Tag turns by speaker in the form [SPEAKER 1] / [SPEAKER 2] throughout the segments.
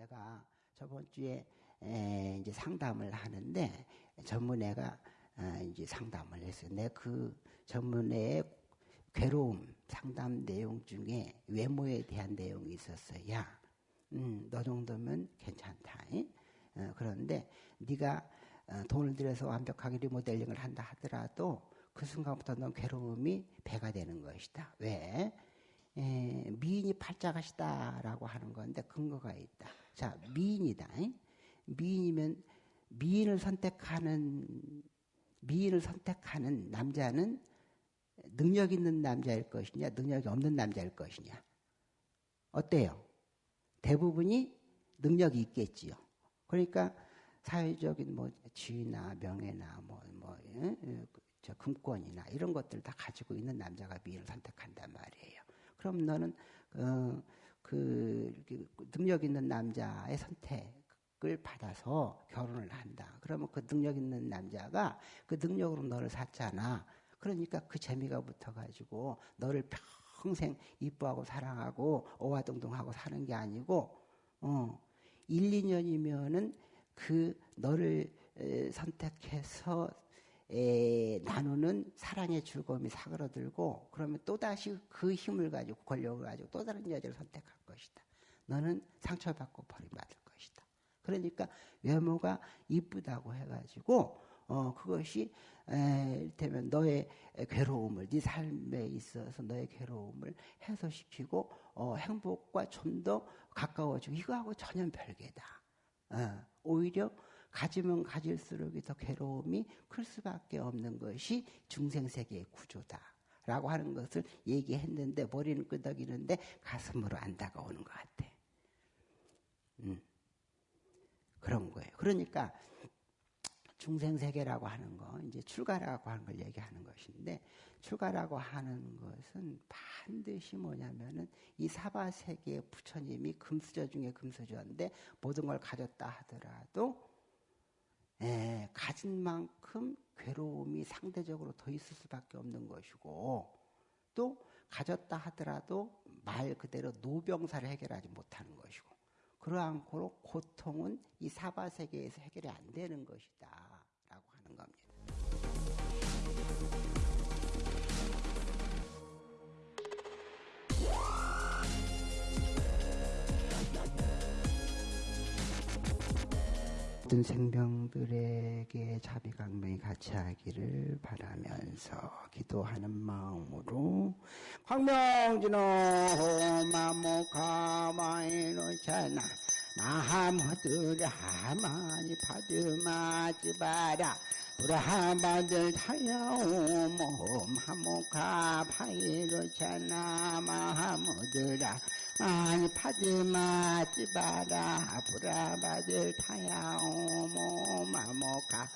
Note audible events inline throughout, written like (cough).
[SPEAKER 1] 제가 저번 주에 에, 이제 상담을 하는데 전문의가 어, 이제 상담을 했어요. 내 그 전문의의 괴로움 상담 내용 중에 외모에 대한 내용이 있었어요. 야, 음, 너 정도면 괜찮다. 어, 그런데 네가 어, 돈을 들여서 완벽하게 리모델링을 한다 하더라도 그 순간부터 넌 괴로움이 배가 되는 것이다. 왜? 에, 미인이 팔자가시다라고 하는 건데 근거가 있다. 자, 미인이다. 미인이면 미인을 선택하는 미인을 선택하는 남자는 능력 있는 남자일 것이냐, 능력이 없는 남자일 것이냐. 어때요? 대부분이 능력이 있겠지요. 그러니까 사회적인 뭐 지위나 명예나 뭐, 뭐, 저 금권이나 이런 것들 다 가지고 있는 남자가 미인을 선택한단 말이에요. 그럼 너는, 어, 그, 능력 있는 남자의 선택을 받아서 결혼을 한다. 그러면 그 능력 있는 남자가 그 능력으로 너를 샀잖아. 그러니까 그 재미가 붙어가지고 너를 평생 이뻐하고 사랑하고 어와동동하고 사는 게 아니고, 어, 1, 2년이면은 그 너를 선택해서 에, 나누는 사랑의 즐거움이 사그러들고 그러면 또다시 그 힘을 가지고 권력을 가지고 또 다른 여자를 선택할 것이다. 너는 상처받고 버림받을 것이다. 그러니까 외모가 이쁘다고 해가지고 어, 그것이, 에, 이를테면 너의 괴로움을, 네 삶에 있어서 너의 괴로움을 해소시키고, 어, 행복과 좀 더 가까워지고, 이거하고 전혀 별개다. 어, 오히려 가지면 가질수록 더 괴로움이 클 수밖에 없는 것이 중생세계의 구조다. 라고 하는 것을 얘기했는데, 머리는 끄덕이는데 가슴으로 안 다가오는 것 같아. 음. 그런 거예요. 그러니까, 중생세계라고 하는 거, 이제 출가라고 하는 걸 얘기하는 것인데, 출가라고 하는 것은 반드시 뭐냐면은 이 사바세계의 부처님이 금수저 중에 금수저인데, 모든 걸 가졌다 하더라도, 에, 가진 만큼 괴로움이 상대적으로 더 있을 수밖에 없는 것이고, 또 가졌다 하더라도 말 그대로 노병사를 해결하지 못하는 것이고, 그러한 고로 고통은 이 사바 세계에서 해결이 안 되는 것이다. 모든 생명들에게 자비강명이 같이 하기를 바라면서 기도하는 마음으로 광명진호 마모가마이노잖아 마하모드라 많이 받으마지 바라 브라하마들 타야오모 마모가 파이로잖아 마하모드라 많이 파드마지 바라 브라 바들 타야 오모 마모가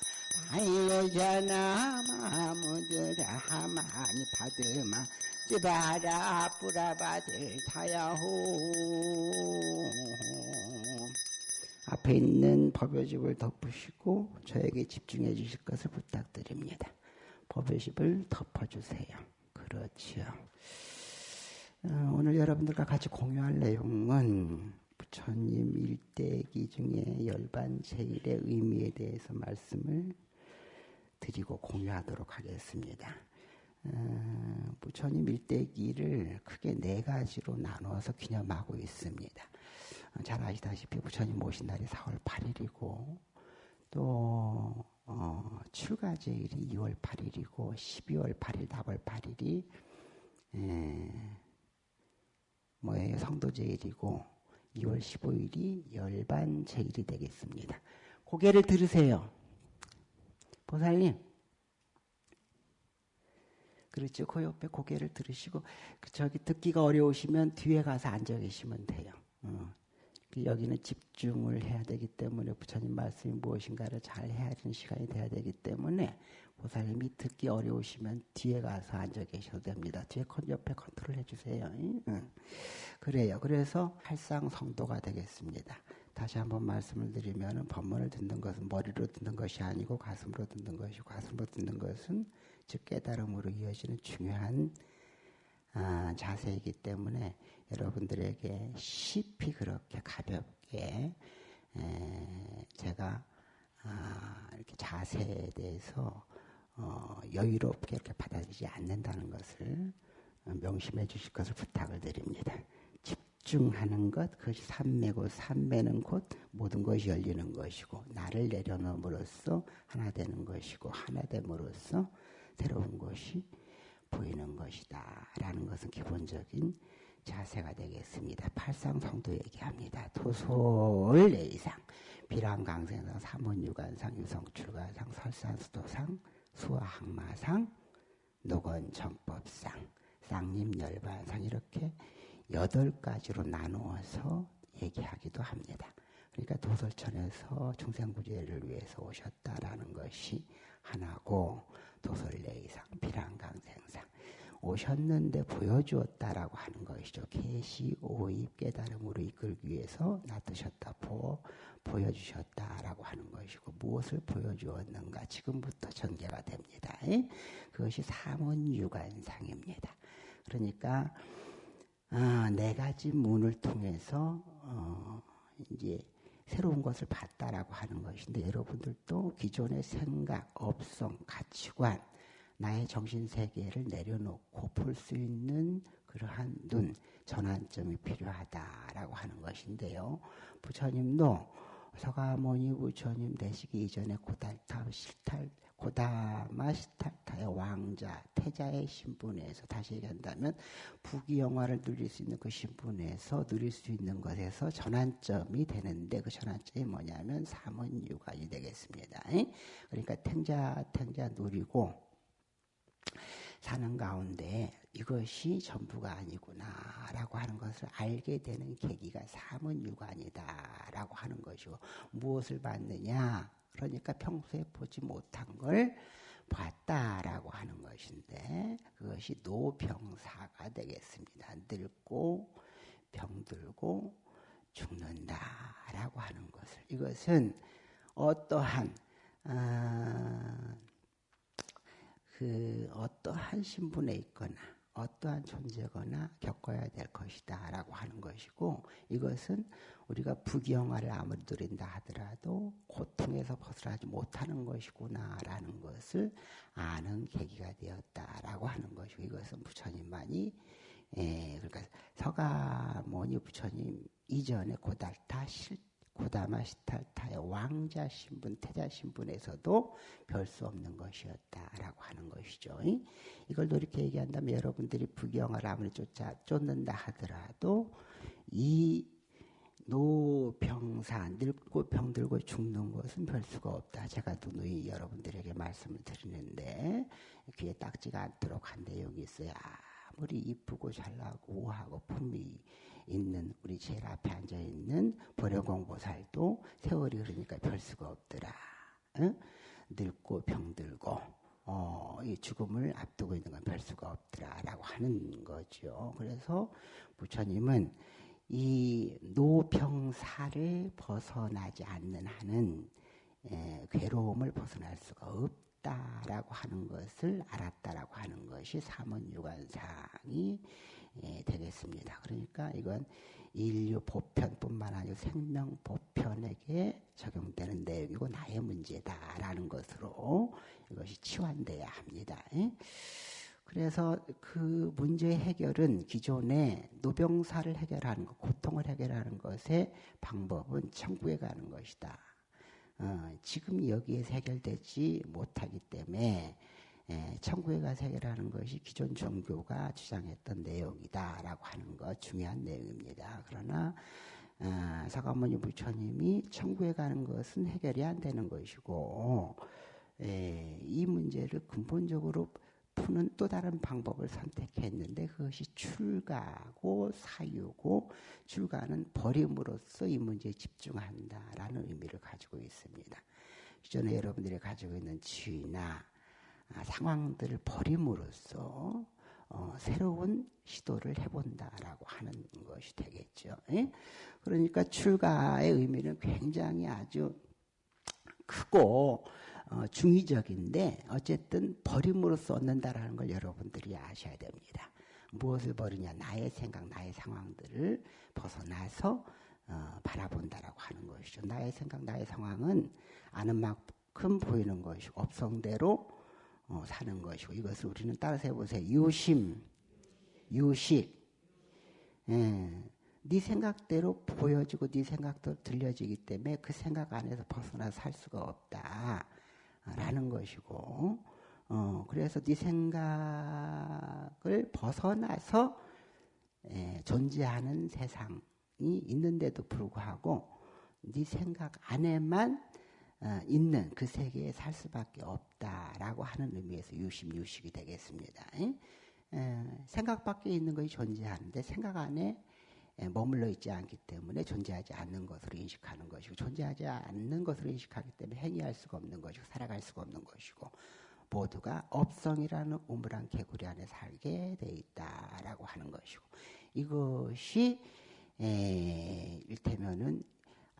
[SPEAKER 1] 파이로잖아 마모드라 많이 파드마 지바라 뿌라바들 타야 호 앞에 있는 법요집을 덮으시고 저에게 집중해 주실 것을 부탁드립니다. 법요집을 덮어주세요. 그렇지요. 오늘 여러분들과 같이 공유할 내용은 부처님 일대기 중에 열반 제일의 의미에 대해서 말씀을 드리고 공유하도록 하겠습니다. 부처님 일대기를 크게 네 가지로 나누어서 기념하고 있습니다. 잘 아시다시피 부처님 모신 날이 4월 8일이고 또 어, 출가제일이 2월 8일이고 12월 8일, 4월 8일이 에, 뭐예요? 성도제일이고 2월 15일이 열반제일이 되겠습니다. 고개를 들으세요. 보살님 그렇죠. 그 옆에 고개를 들으시고 그 저기 듣기가 어려우시면 뒤에 가서 앉아 계시면 돼요. 어. 그 여기는 집중을 해야 되기 때문에 부처님 말씀이 무엇인가를 잘 되는 시간이 돼야 되기 때문에 보살님이 듣기 어려우시면 뒤에 가서 앉아 계셔도 됩니다. 뒤에 옆에 컨트롤 해주세요. 응. 그래요. 그래서 할상 성도가 되겠습니다. 다시 한번 말씀을 드리면 법문을 듣는 것은 머리로 듣는 것이 아니고 가슴으로 듣는 것이고 가슴으로 듣는 것은 즉 깨달음으로 이어지는 중요한 아, 자세이기 때문에 여러분들에게 쉽이 그렇게 가볍게 에, 제가 아, 이렇게 자세에 대해서 어, 여유롭게 이렇게 받아들이지 않는다는 것을 명심해 주실 것을 부탁을 드립니다. 집중하는 것, 그것이 삼매고 삼매는 곧 모든 것이 열리는 것이고 나를 내려놓음으로써 하나 되는 것이고 하나 됨으로써 새로운 것이 보이는 것이다. 라는 것은 기본적인 자세가 되겠습니다. 팔상 성도 얘기합니다. 토솔 내이상, 비랑강생상, 삼원유관상, 유성출가상, 설산수도상, 수화항마상, 노건정법상, 쌍림열반상 이렇게 여덟 가지로 나누어서 얘기하기도 합니다. 그러니까 도솔천에서 중생구제를 위해서 오셨다라는 것이 하나고 도솔내이상, 비랑강생상 오셨는데 보여주었다라고 하는 것이죠. 계시 오입 깨달음으로 이끌기 위해서 놔두셨다 보 보여주셨다라고 하는 것이고 무엇을 보여주었는가 지금부터 전개가 됩니다. 그것이 삼원유관상입니다. 그러니까 어, 네 가지 문을 통해서 어, 이제 새로운 것을 봤다라고 하는 것인데 여러분들도 기존의 생각, 업성, 가치관, 나의 정신 세계를 내려놓고 볼수 있는 그러한 눈 전환점이 필요하다라고 하는 것인데요. 부처님도 서가모니 부처님 되시기 이전에 고달타 실탈 고다마 시탈타의 왕자 태자의 신분에서 다시 얘기한다면 부귀 영화를 누릴 수 있는 그 신분에서 누릴 수 있는 것에서 전환점이 되는데 그 전환점이 뭐냐면 삼원유관이 되겠습니다. 그러니까 탱자 탱자 누리고 사는 가운데 이것이 전부가 아니구나라고 하는 것을 알게 되는 계기가 삼은유관이다라고 하는 것이고 무엇을 받느냐? 그러니까 평소에 보지 못한 걸 봤다라고 하는 것인데 그것이 노병사가 되겠습니다. 늙고 병들고 죽는다라고 하는 것을. 이것은 어떠한 아, 그 어떠한 신분에 있거나 어떠한 존재거나 겪어야 될 것이다 라고 하는 것이고 이것은 우리가 부경화를 아무리 누린다 하더라도 고통에서 벗어나지 못하는 것이구나 라는 것을 아는 계기가 되었다 라고 하는 것이고 이것은 부처님만이 예, 그러니까 서가모니 부처님 이전에 고달타 실 고다마 시탈타의 왕자 신분, 태자 신분에서도 별 수 없는 것이었다라고 하는 것이죠. 이걸 이렇게 얘기한다면 여러분들이 부경을 아무리 쫓아 쫓는다 하더라도 이 노병사 늙고 병들고 죽는 것은 별 수가 없다. 제가 누누이 여러분들에게 말씀을 드리는데 귀에 딱지가 않도록 한 내용이 있어요. 아무리 이쁘고 잘나고 우하고 품위 있는 우리 제일 앞에 앉아 있는 보려공보살도 세월이 흐르니까 별 수가 없더라. 응? 늙고 병들고 어, 이 죽음을 앞두고 있는 건 별 수가 없더라라고 하는 거죠. 그래서 부처님은 이 노병사를 벗어나지 않는 한은 에, 괴로움을 벗어날 수가 없다. 있다라고 하는 것을 알았다라고 하는 것이 삼원유관상이 예, 되겠습니다. 그러니까 이건 인류 보편뿐만 아니라 생명 보편에게 적용되는 내용이고 나의 문제다라는 것으로 이것이 치환돼야 합니다. 예? 그래서 그 문제의 해결은 기존의 노병사를 해결하는 것, 고통을 해결하는 것의 방법은 천국에 가는 것이다. 어, 지금 여기에서 해결되지 못하기 때문에 예, 천국에 가서 해결하는 것이 기존 종교가 주장했던 내용이다라고 하는 것 중요한 내용입니다. 그러나 어, 사과모니 부처님이 천국에 가는 것은 해결이 안 되는 것이고 예, 이 문제를 근본적으로 푸는 또 다른 방법을 선택했는데 그것이 출가고 사유고 출가는 버림으로써 이 문제에 집중한다라는 의미를 가지고 있습니다. 기존에 여러분들이 가지고 있는 지위나 아, 상황들을 버림으로써 어, 새로운 시도를 해본다라고 하는 것이 되겠죠. 예? 그러니까 출가의 의미는 굉장히 아주 크고 어, 중의적인데 어쨌든 버림으로써 얻는다라는 걸 여러분들이 아셔야 됩니다. 무엇을 버리냐? 나의 생각, 나의 상황들을 벗어나서 어, 바라본다라고 하는 것이죠. 나의 생각, 나의 상황은 아는 만큼 보이는 것이고 업성대로 어, 사는 것이고 이것을 우리는 따라서 해보세요. 유심, 유식. 예. 네 생각대로 보여지고 네 생각대로 들려지기 때문에 그 생각 안에서 벗어나 살 수가 없다라는 것이고 어, 그래서 네 생각을 벗어나서 예, 존재하는 세상이 있는데도 불구하고 네 생각 안에만 어, 있는 그 세계에 살 수밖에 없다라고 하는 의미에서 유심유식이 되겠습니다. 예? 생각 밖에 있는 것이 존재하는데 생각 안에 머물러 있지 않기 때문에 존재하지 않는 것으로 인식하는 것이고 존재하지 않는 것으로 인식하기 때문에 행위할 수가 없는 것이고 살아갈 수가 없는 것이고 모두가 업성이라는 우물한 개구리 안에 살게 돼 있다라고 하는 것이고 이것이 에, 일테면은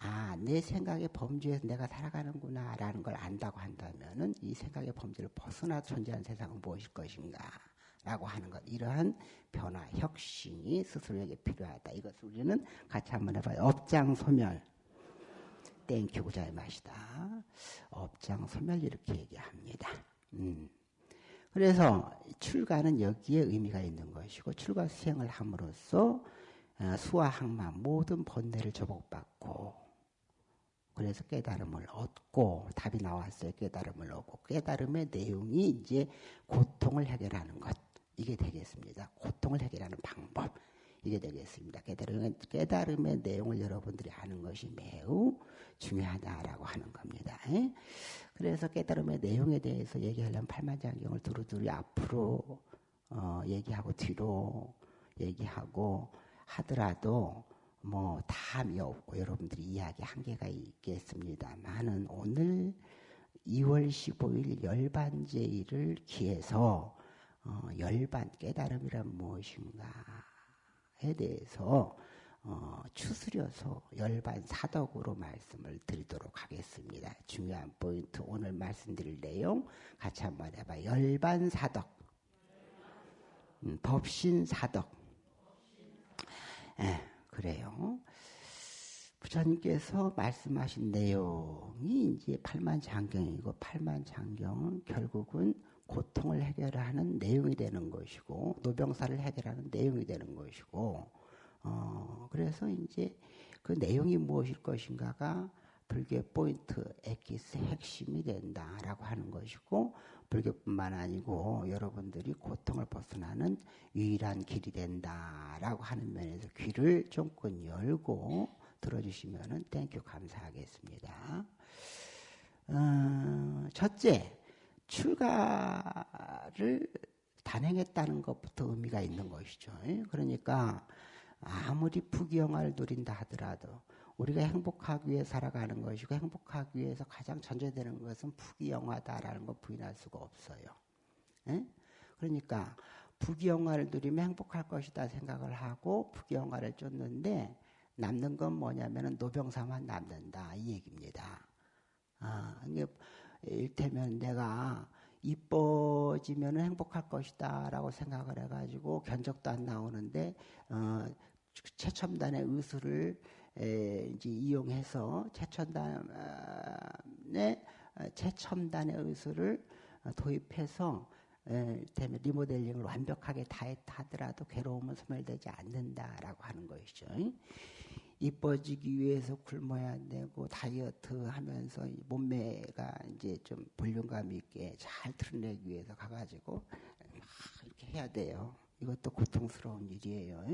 [SPEAKER 1] 아, 내 생각의 범주에서 내가 살아가는구나, 라는 걸 안다고 한다면은 이 생각의 범주를 벗어나 존재하는 세상은 무엇일 것인가, 라고 하는 것. 이러한 변화, 혁신이 스스로에게 필요하다. 이것을 우리는 같이 한번 해봐요. 업장 소멸. thank you 구자의 맛이다. 업장 소멸 이렇게 얘기합니다. 음. 그래서 출가는 여기에 의미가 있는 것이고 출가 수행을 함으로써 어, 수와 항마 모든 번뇌를 조복받고 그래서 깨달음을 얻고 답이 나왔어요. 깨달음을 얻고 깨달음의 내용이 이제 고통을 해결하는 것 이게 되겠습니다. 고통을 해결하는 방법 이게 되겠습니다. 깨달음의, 깨달음의 내용을 여러분들이 아는 것이 매우 중요하다라고 하는 겁니다. 그래서 깨달음의 내용에 대해서 얘기하려면 팔만장경을 두루두루 앞으로 어, 얘기하고 뒤로 얘기하고 하더라도 뭐 다함이 없고 여러분들이 이야기 한계가 있겠습니다만은 오늘 2월 15일 열반제일을 기해서 어, 열반 깨달음이란 무엇인가에 대해서 어, 추스려서 열반 사덕으로 말씀을 드리도록 하겠습니다. 중요한 포인트 오늘 말씀드릴 내용 같이 한번 해봐. 열반 사덕, 음, 법신 사덕. 예, 그래요. 부처님께서 말씀하신 내용이 이제 팔만장경이고 팔만장경은 결국은 고통을 해결하는 내용이 되는 것이고 노병사를 해결하는 내용이 되는 것이고 어 그래서 이제 그 내용이 무엇일 것인가가 불교의 포인트, 엑기스 핵심이 된다라고 하는 것이고 불교뿐만 아니고 여러분들이 고통을 벗어나는 유일한 길이 된다라고 하는 면에서 귀를 조금 열고 들어주시면은 thank you 감사하겠습니다. 어, 첫째, 출가를 단행했다는 것부터 의미가 있는 것이죠. 그러니까 아무리 부귀영화를 누린다 하더라도 우리가 행복하기 위해 살아가는 것이고 행복하기 위해서 가장 전제되는 것은 부귀영화다라는 걸 부인할 수가 없어요. 에? 그러니까 부귀영화를 누리면 행복할 것이다 생각을 하고 부귀영화를 쫓는데 남는 건 뭐냐면은 노병사만 남는다 이 얘기입니다. 아, 이게 일테면 내가 이뻐지면 행복할 것이다라고 생각을 해가지고 견적도 안 나오는데 어, 최첨단의 의술을 에, 이제 이용해서 최첨단의 어, 최첨단의 의술을 도입해서 에, 리모델링을 완벽하게 다 했다 하더라도 괴로움은 소멸되지 않는다라고 하는 것이죠. 이뻐지기 위해서 굶어야 되고 다이어트 하면서 몸매가 이제 좀 볼륨감 있게 잘 드러내기 위해서 가가지고 막 이렇게 해야 돼요. 이것도 고통스러운 일이에요.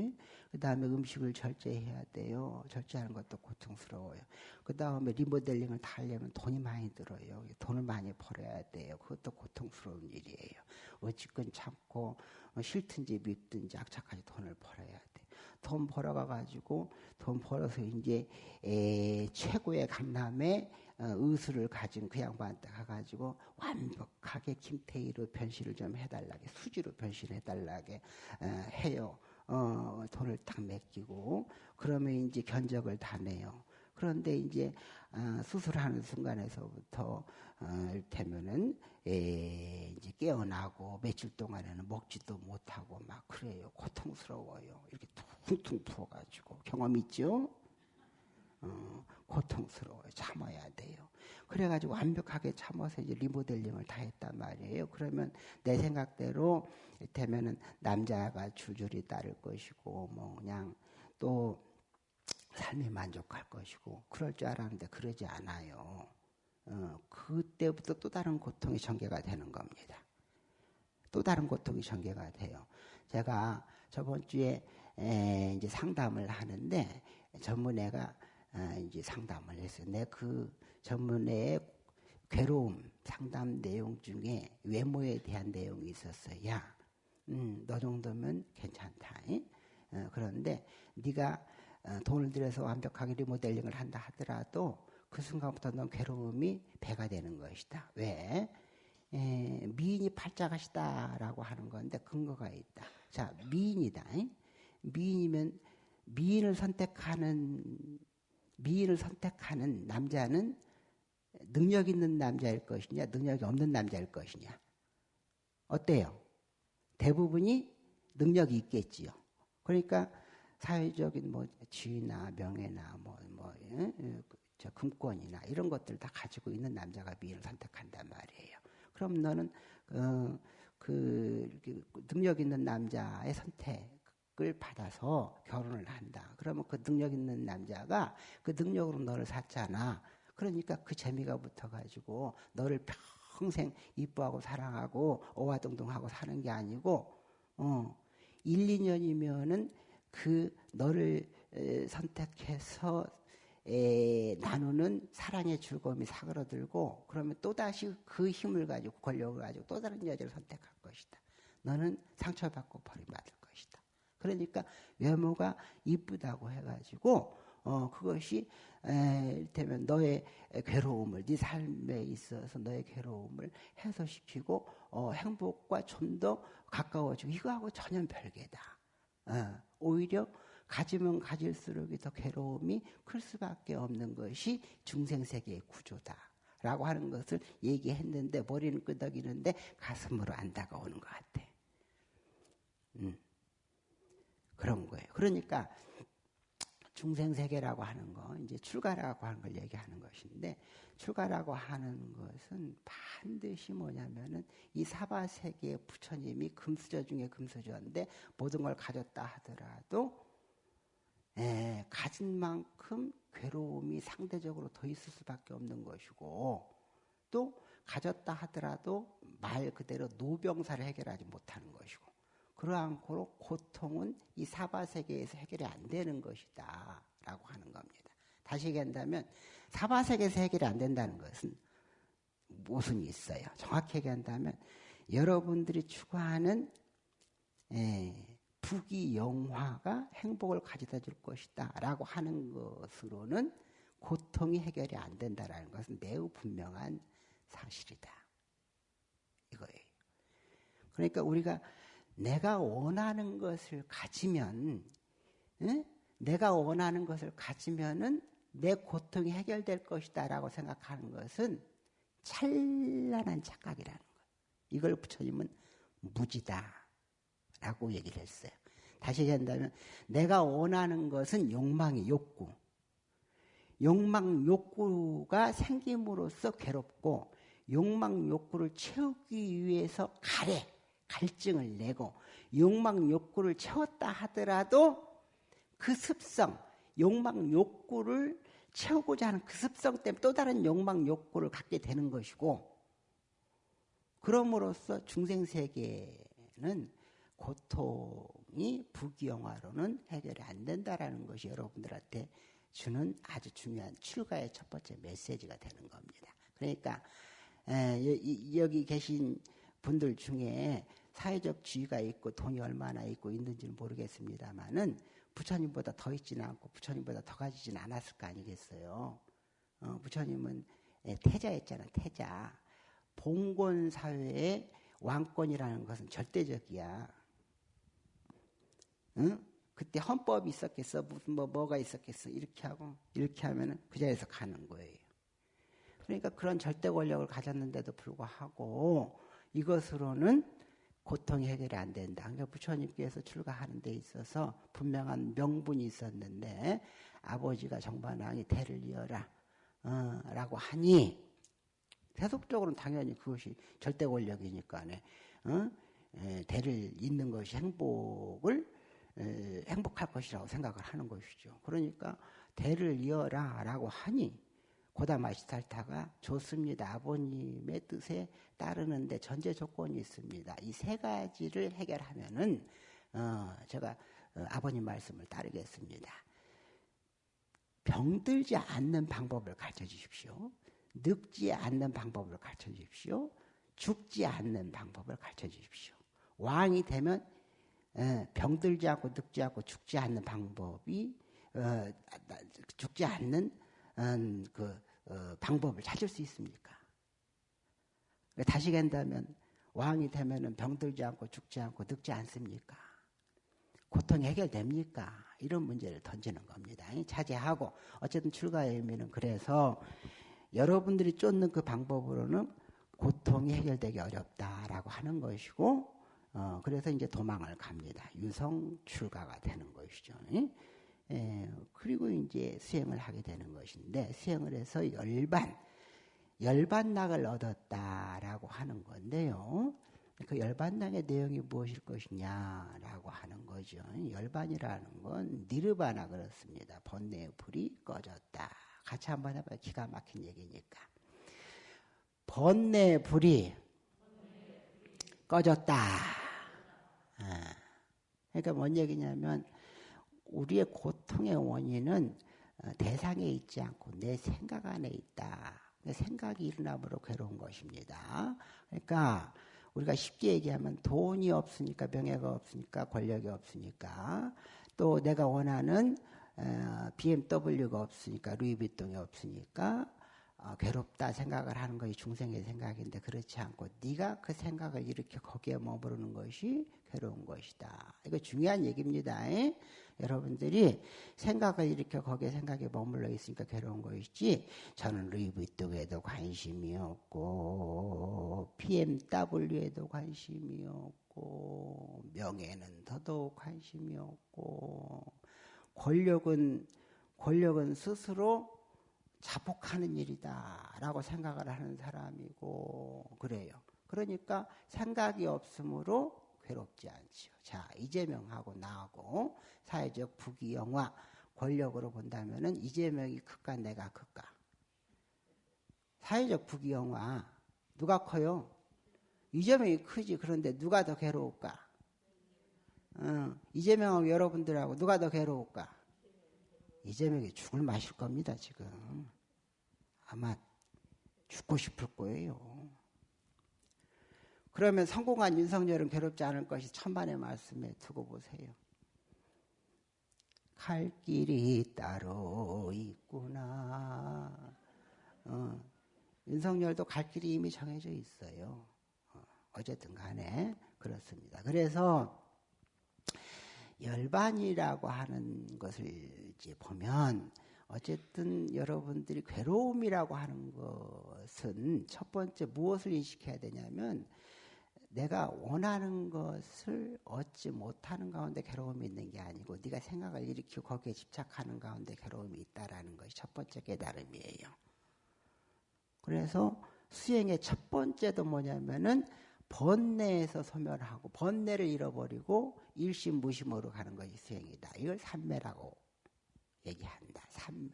[SPEAKER 1] 그 다음에 음식을 절제해야 돼요. 절제하는 것도 고통스러워요. 그 다음에 리모델링을 다 하려면 돈이 많이 들어요. 돈을 많이 벌어야 돼요. 그것도 고통스러운 일이에요. 어찌건 참고 어, 싫든지 밉든지 악착까지 돈을 벌어야 돼. 돈 벌어가가지고 돈 벌어서 이제 에, 최고의 강남에 어, 의술을 가진 그 양반한테 가가지고 완벽하게 김태희로 변신을 좀 해달라게 수지로 변신해달라게 어, 해요. 어, 돈을 딱 맡기고 그러면 이제 견적을 다 내요. 그런데 이제 어, 수술하는 순간에서부터 어, 이를테면은 에, 이제 깨어나고 며칠 동안에는 먹지도 못하고 막 그래요. 고통스러워요. 이렇게 퉁퉁 부어가지고 경험 있죠? 어, 고통스러워요. 참아야 돼요. 그래가지고 완벽하게 참아서 이제 리모델링을 다 했단 말이에요. 그러면 내 생각대로 이를테면은 남자가 줄줄이 따를 것이고 뭐 그냥 또 삶이 만족할 것이고 그럴 줄 알았는데 그러지 않아요. 어, 그때부터 또 다른 고통이 전개가 되는 겁니다. 또 다른 고통이 전개가 돼요. 제가 저번 주에 에, 이제 상담을 하는데 전문의가 어, 이제 상담을 했어요. 내 그 전문의의 괴로움 상담 내용 중에 외모에 대한 내용이 있었어요. 야, 음, 너 정도면 괜찮다. 어, 그런데 네가 어, 돈을 들여서 완벽하게 리모델링을 한다 하더라도 그 순간부터 넌 괴로움이 배가 되는 것이다. 왜? 에, 미인이 팔자가시다라고 하는 건데 근거가 있다. 자, 미인이다. 미인이면 미인을 선택하는 미인을 선택하는 남자는 능력 있는 남자일 것이냐, 능력이 없는 남자일 것이냐. 어때요? 대부분이 능력이 있겠지요. 그러니까 사회적인 뭐 지위나 명예나 뭐, 뭐, 예? 저 금권이나 이런 것들 다 가지고 있는 남자가 미인을 선택한단 말이에요. 그럼 너는 어, 그 능력 있는 남자의 선택 을 받아서 결혼을 한다. 그러면 그 능력 있는 남자가 그 능력으로 너를 샀잖아. 그러니까 그 재미가 붙어가지고 너를 평생 이뻐하고 사랑하고 오화동동하고 사는 게 아니고 어, 1, 2년이면은 그 너를 선택해서 에, 나누는 사랑의 즐거움이 사그러들고 그러면 또다시 그 힘을 가지고 권력을 가지고 또 다른 여자를 선택할 것이다. 너는 상처받고 버림받을. 그러니까 외모가 이쁘다고 해가지고 어, 그것이 에, 되면 너의 괴로움을 네 삶에 있어서 너의 괴로움을 해소시키고 어, 행복과 좀 더 가까워지고 이거하고 전혀 별개다. 어, 오히려 가지면 가질수록 더 괴로움이 클 수밖에 없는 것이 중생 세계의 구조다. 라고 하는 것을 얘기했는데 머리는 끄덕이는데 가슴으로 안 다가오는 것 같아. 음. 그런 거예요. 그러니까 중생 세계라고 하는 거, 이제 출가라고 하는 걸 얘기하는 것인데, 출가라고 하는 것은 반드시 뭐냐면은 이 사바 세계의 부처님이 금수저 중에 금수저인데 모든 걸 가졌다 하더라도 에, 가진 만큼 괴로움이 상대적으로 더 있을 수밖에 없는 것이고 또 가졌다 하더라도 말 그대로 노병사를 해결하지 못하는 것이고 그러한 고로 고통은 이 사바 세계에서 해결이 안 되는 것이다 라고 하는 겁니다. 다시 얘기한다면 사바 세계에서 해결이 안 된다는 것은 무슨 있어요? 정확히 얘기한다면 여러분들이 추구하는 에, 부귀 영화가 행복을 가져다 줄 것이다 라고 하는 것으로는 고통이 해결이 안 된다라는 것은 매우 분명한 사실이다. 이거예요. 그러니까 우리가 내가 원하는 것을 가지면, 응? 내가 원하는 것을 가지면은 내 고통이 해결될 것이다라고 생각하는 것은 찬란한 착각이라는 거예요. 이걸 부처님은 무지다. 라고 얘기를 했어요. 다시 얘기한다면 내가 원하는 것은 욕망이 욕구. 욕망 욕구가 생김으로써 괴롭고 욕망 욕구를 채우기 위해서 가래, 갈증을 내고 욕망 욕구를 채웠다 하더라도 그 습성, 욕망 욕구를 채우고자 하는 그 습성 때문에 또 다른 욕망 욕구를 갖게 되는 것이고 그럼으로써 중생 세계는 고통이 부귀영화로는 해결이 안 된다라는 것이 여러분들한테 주는 아주 중요한 출가의 첫 번째 메시지가 되는 겁니다. 그러니까 여기 계신 분들 중에 사회적 지위가 있고 돈이 얼마나 있고 있는지는 모르겠습니다만은 부처님보다 더 있지는 않고 부처님보다 더 가지지는 않았을 거 아니겠어요. 어, 부처님은 태자였잖아, 태자. 봉건 사회의 왕권이라는 것은 절대적이야. 응? 그때 헌법이 있었겠어? 무슨 뭐 뭐가 있었겠어? 이렇게 하고 이렇게 하면은 그 자리에서 가는 거예요. 그러니까 그런 절대 권력을 가졌는데도 불구하고 이것으로는 고통이 해결이 안 된다. 그러니까 부처님께서 출가하는 데 있어서 분명한 명분이 있었는데 아버지가 정반왕이 대를 이어라 어, 라고 하니 세속적으로는 당연히 그것이 절대 권력이니까 어? 에, 대를 잇는 것이 행복을 에, 행복할 것이라고 생각을 하는 것이죠. 그러니까 대를 이어라 라고 하니 고다마시탈타가 좋습니다. 아버님의 뜻에 따르는데 전제 조건이 있습니다. 이 세 가지를 해결하면은 어, 제가 어, 아버님 말씀을 따르겠습니다. 병들지 않는 방법을 가르쳐 주십시오. 늙지 않는 방법을 가르쳐 주십시오. 죽지 않는 방법을 가르쳐 주십시오. 왕이 되면 어, 병들지 않고 늙지 않고 죽지 않는 방법이 어, 죽지 않는 음, 그 어, 방법을 찾을 수 있습니까? 다시 간다면 왕이 되면은 병들지 않고 죽지 않고 늙지 않습니까? 고통이 해결됩니까? 이런 문제를 던지는 겁니다. 자제하고 어쨌든 출가의 의미는 그래서 여러분들이 쫓는 그 방법으로는 고통이 해결되기 어렵다라고 하는 것이고 어, 그래서 이제 도망을 갑니다. 유성 출가가 되는 것이죠. 예, 그리고 이제 수행을 하게 되는 것인데 수행을 해서 열반 열반락을 얻었다라고 하는 건데요. 그 열반락의 내용이 무엇일 것이냐라고 하는 거죠. 열반이라는 건 니르바나 그렇습니다. 번뇌의 불이 꺼졌다. 같이 한번 해봐요. 기가 막힌 얘기니까. 번뇌의 불이 꺼졌다. 아, 그러니까 뭔 얘기냐면 우리의 고통의 원인은 어, 대상에 있지 않고 내 생각 안에 있다. 내 생각이 일어남으로 괴로운 것입니다. 그러니까 우리가 쉽게 얘기하면 돈이 없으니까 명예가 없으니까 권력이 없으니까 또 내가 원하는 BMW가 어, 없으니까 루이비통이 없으니까 어, 괴롭다 생각을 하는 것이 중생의 생각인데 그렇지 않고 네가 그 생각을 이렇게 거기에 머무르는 것이 괴로운 것이다. 이거 중요한 얘기입니다. 에? 여러분들이 생각을 이렇게 거기에 생각에 머물러 있으니까 괴로운 것이지 저는 루이비통에도 관심이 없고 BMW에도 관심이 없고 명예는 더더욱 관심이 없고 권력은 권력은 스스로 자복하는 일이다라고 생각을 하는 사람이고 그래요. 그러니까 생각이 없으므로 괴롭지 않지요. 자 이재명하고 나하고 사회적 부귀영화 권력으로 본다면은 이재명이 클까 내가 클까? 사회적 부귀영화 누가 커요? 이재명이 크지. 그런데 누가 더 괴로울까? 어, 이재명하고 여러분들하고 누가 더 괴로울까? 이재명이 죽을 마실 겁니다, 지금. 아마 죽고 싶을 거예요. 그러면 성공한 윤석열은 괴롭지 않을 것이 천만의 말씀에 두고 보세요. 갈 길이 따로 있구나. 어, 윤석열도 갈 길이 이미 정해져 있어요. 어, 어쨌든 간에 그렇습니다. 그래서 열반이라고 하는 것을 이제 보면 어쨌든 여러분들이 괴로움이라고 하는 것은 첫 번째 무엇을 인식해야 되냐면 내가 원하는 것을 얻지 못하는 가운데 괴로움이 있는 게 아니고 네가 생각을 일으키고 거기에 집착하는 가운데 괴로움이 있다라는 것이 첫 번째 깨달음이에요. 그래서 수행의 첫 번째도 뭐냐면은 번뇌에서 소멸하고 번뇌를 잃어버리고 일심무심으로 가는 것이 수행이다. 이걸 삼매라고 얘기한다. 삼매.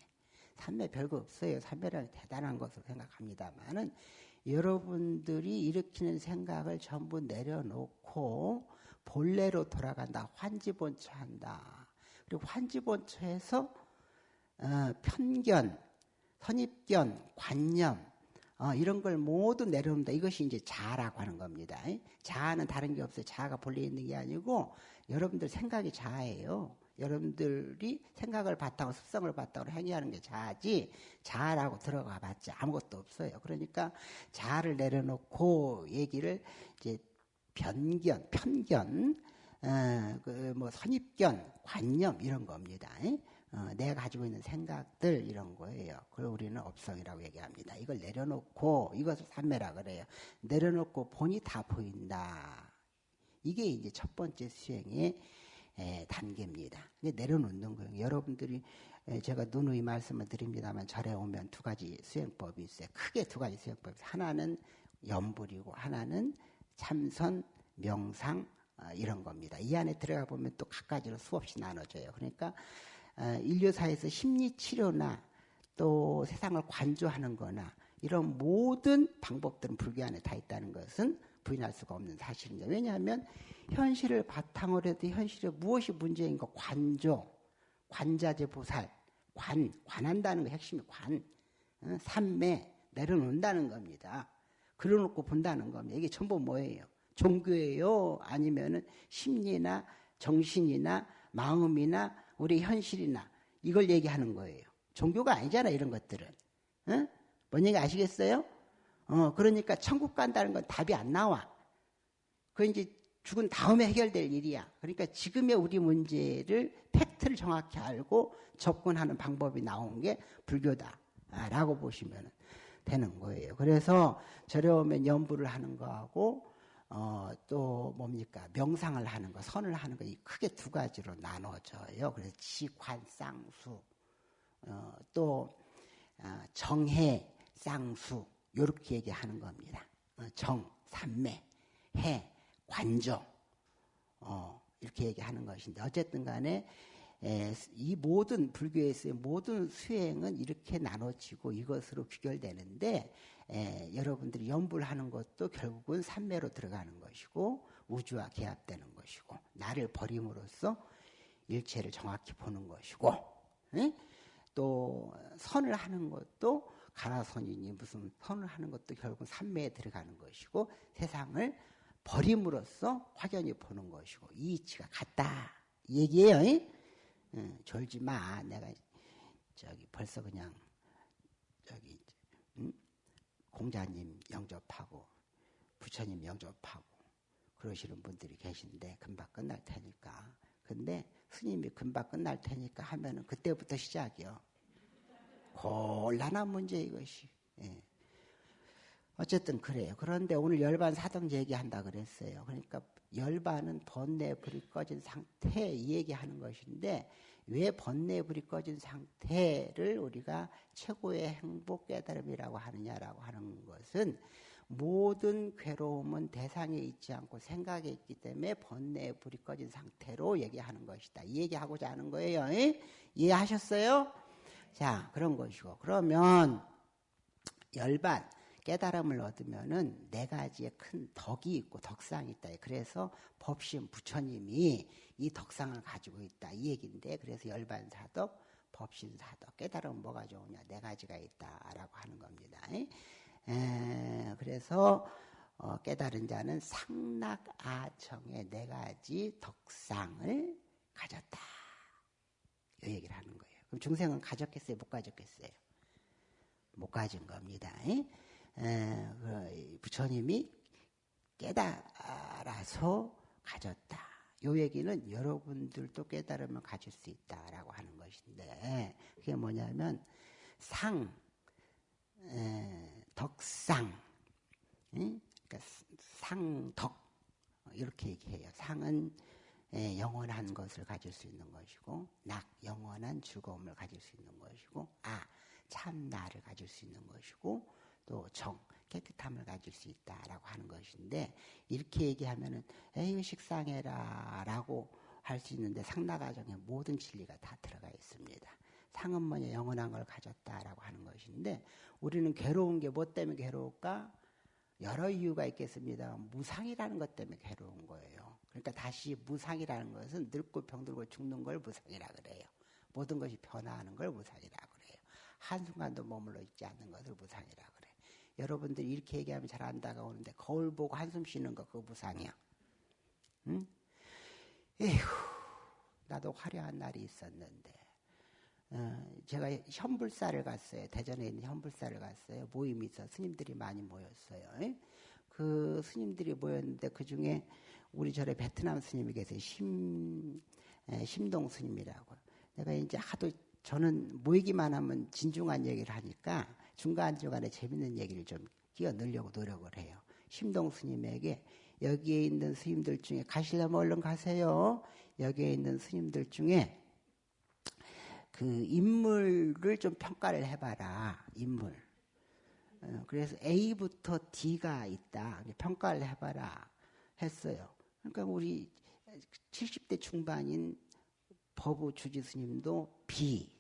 [SPEAKER 1] 삼매 별거 없어요. 삼매라는 대단한 것으로 생각합니다만은 여러분들이 일으키는 생각을 전부 내려놓고 본래로 돌아간다. 환지본처한다. 그리고 환지본처에서 어, 편견, 선입견, 관념 어, 이런 걸 모두 내려놓는다. 이것이 이제 자아라고 하는 겁니다. 자아는 다른 게 없어요. 자아가 본래 있는 게 아니고 여러분들 생각이 자아예요. 여러분들이 생각을 바탕으로 습성을 바탕으로 행위하는 게 자아지 자아라고 들어가 봤자 아무것도 없어요. 그러니까 자아를 내려놓고 얘기를 이제 편견, 편견, 어, 그뭐 선입견, 관념 이런 겁니다. 어, 내가 가지고 있는 생각들 이런 거예요. 그걸 우리는 업성이라고 얘기합니다. 이걸 내려놓고 이것을 삼매라 그래요. 내려놓고 본이 다 보인다. 이게 이제 첫 번째 수행의 에, 단계입니다. 내려놓는 거예요. 여러분들이 에, 제가 누누이 말씀을 드립니다만 절에 오면 두 가지 수행법이 있어요. 크게 두 가지 수행법이 있어요. 하나는 염불이고 하나는 참선, 명상 어, 이런 겁니다. 이 안에 들어가 보면 또 각가지로 수없이 나눠져요. 그러니까 어, 인류사에서 심리 치료나 또 세상을 관조하는 거나 이런 모든 방법들은 불교 안에 다 있다는 것은 부인할 수가 없는 사실입니다. 왜냐하면 현실을 바탕으로 해도 현실에 무엇이 문제인 가 관조, 관자재 보살, 관, 관한다는 거 핵심이 관, 어, 삼매, 내려놓는다는 겁니다. 그려놓고 본다는 겁니다. 이게 전부 뭐예요? 종교예요? 아니면은 심리나 정신이나 마음이나 우리 현실이나 이걸 얘기하는 거예요. 종교가 아니잖아, 이런 것들은. 어? 뭔 얘기 아시겠어요? 어, 그러니까 천국 간다는 건 답이 안 나와. 그 이제 죽은 다음에 해결될 일이야. 그러니까 지금의 우리 문제를 팩트를 정확히 알고 접근하는 방법이 나온 게 불교다라고 보시면 되는 거예요. 그래서 저렴면 연부를 하는 거하고 어, 또 뭡니까 명상을 하는 거, 선을 하는 거 크게 두 가지로 나눠져요. 그래서 지관쌍수, 어, 또 어, 정해 쌍수 이렇게 얘기하는 겁니다. 어, 정, 삼매, 해, 관조 어, 이렇게 얘기하는 것인데 어쨌든 간에 에, 이 모든 불교에서의 모든 수행은 이렇게 나눠지고 이것으로 귀결되는데 에, 여러분들이 연불하는 것도 결국은 삼매로 들어가는 것이고 우주와 개합되는 것이고 나를 버림으로써 일체를 정확히 보는 것이고 에? 또 선을 하는 것도 가라선이니 무슨 선을 하는 것도 결국 삼매에 들어가는 것이고 세상을 버림으로써 확연히 보는 것이고 이 이치가 같다 얘기예요. 응, 졸지 마. 내가 저기 벌써 그냥 저기 응? 공자님 영접하고 부처님 영접하고 그러시는 분들이 계신데 금방 끝날 테니까. 근데 스님이 금방 끝날 테니까 하면은 그때부터 시작이요. 곤란한 문제 이것이. 예. 어쨌든 그래요. 그런데 오늘 열반 사등 얘기한다 그랬어요. 그러니까 열반은 번뇌 불이 꺼진 상태 이 얘기하는 것인데 왜 번뇌 불이 꺼진 상태를 우리가 최고의 행복 깨달음이라고 하느냐라고 하는 것은 모든 괴로움은 대상에 있지 않고 생각에 있기 때문에 번뇌 불이 꺼진 상태로 얘기하는 것이다. 이 얘기하고자 하는 거예요. 이해하셨어요? 자, 그런 것이고. 그러면 열반 깨달음을 얻으면은 네 가지의 큰 덕이 있고 덕상이 있다. 그래서 법신 부처님이 이 덕상을 가지고 있다. 이 얘기인데 그래서 열반사덕, 법신사덕. 깨달음은 뭐가 좋으냐? 네 가지가 있다라고 하는 겁니다. 에, 그래서 어, 깨달은 자는 상락아청의 네 가지 덕상을 가졌다. 이 얘기를 하는 거예요. 그럼 중생은 가졌겠어요? 못 가졌겠어요? 못 가진 겁니다. 그 부처님이 깨달아서 가졌다. 요 얘기는 여러분들도 깨달으면 가질 수 있다라고 하는 것인데 그게 뭐냐면 상, 에, 덕상, 응? 그러니까 상덕 이렇게 얘기해요. 상은 에, 영원한 것을 가질 수 있는 것이고 낙 영원한 즐거움을 가질 수 있는 것이고 아 참 나를 가질 수 있는 것이고 또 정, 깨끗함을 가질 수 있다라고 하는 것인데 이렇게 얘기하면은 에이 식상해라 라고 할 수 있는데 상나가정에 모든 진리가 다 들어가 있습니다. 상은 뭐냐 영원한 걸 가졌다라고 하는 것인데 우리는 괴로운 게 뭐 때문에 괴로울까? 여러 이유가 있겠습니다. 무상이라는 것 때문에 괴로운 거예요. 그러니까 다시 무상이라는 것은 늙고 병들고 죽는 걸 무상이라 그래요. 모든 것이 변화하는 걸 무상이라 그래요. 한순간도 머물러 있지 않는 것을 무상이라 그래요. 여러분들이 이렇게 얘기하면 잘 안 다가오는데 거울 보고 한숨 쉬는 거 그거 무상이야. 응? 에휴, 나도 화려한 날이 있었는데 어, 제가 현불사를 갔어요. 대전에 있는 현불사를 갔어요. 모임이 있어 스님들이 많이 모였어요. 그 스님들이 모였는데 그 중에 우리 절에 베트남 스님이 계세요. 심, 심동 스님이라고. 내가 이제 하도 저는 모이기만 하면 진중한 얘기를 하니까 중간중간에 재밌는 얘기를 좀 끼어 넣으려고 노력을 해요. 심동 스님에게 여기에 있는 스님들 중에 가시려면 얼른 가세요. 여기에 있는 스님들 중에 그 인물을 좀 평가를 해봐라. 인물. 어, 그래서 A부터 D가 있다. 평가를 해봐라. 했어요. 그러니까 우리 70대 중반인 법우 주지 스님도 B.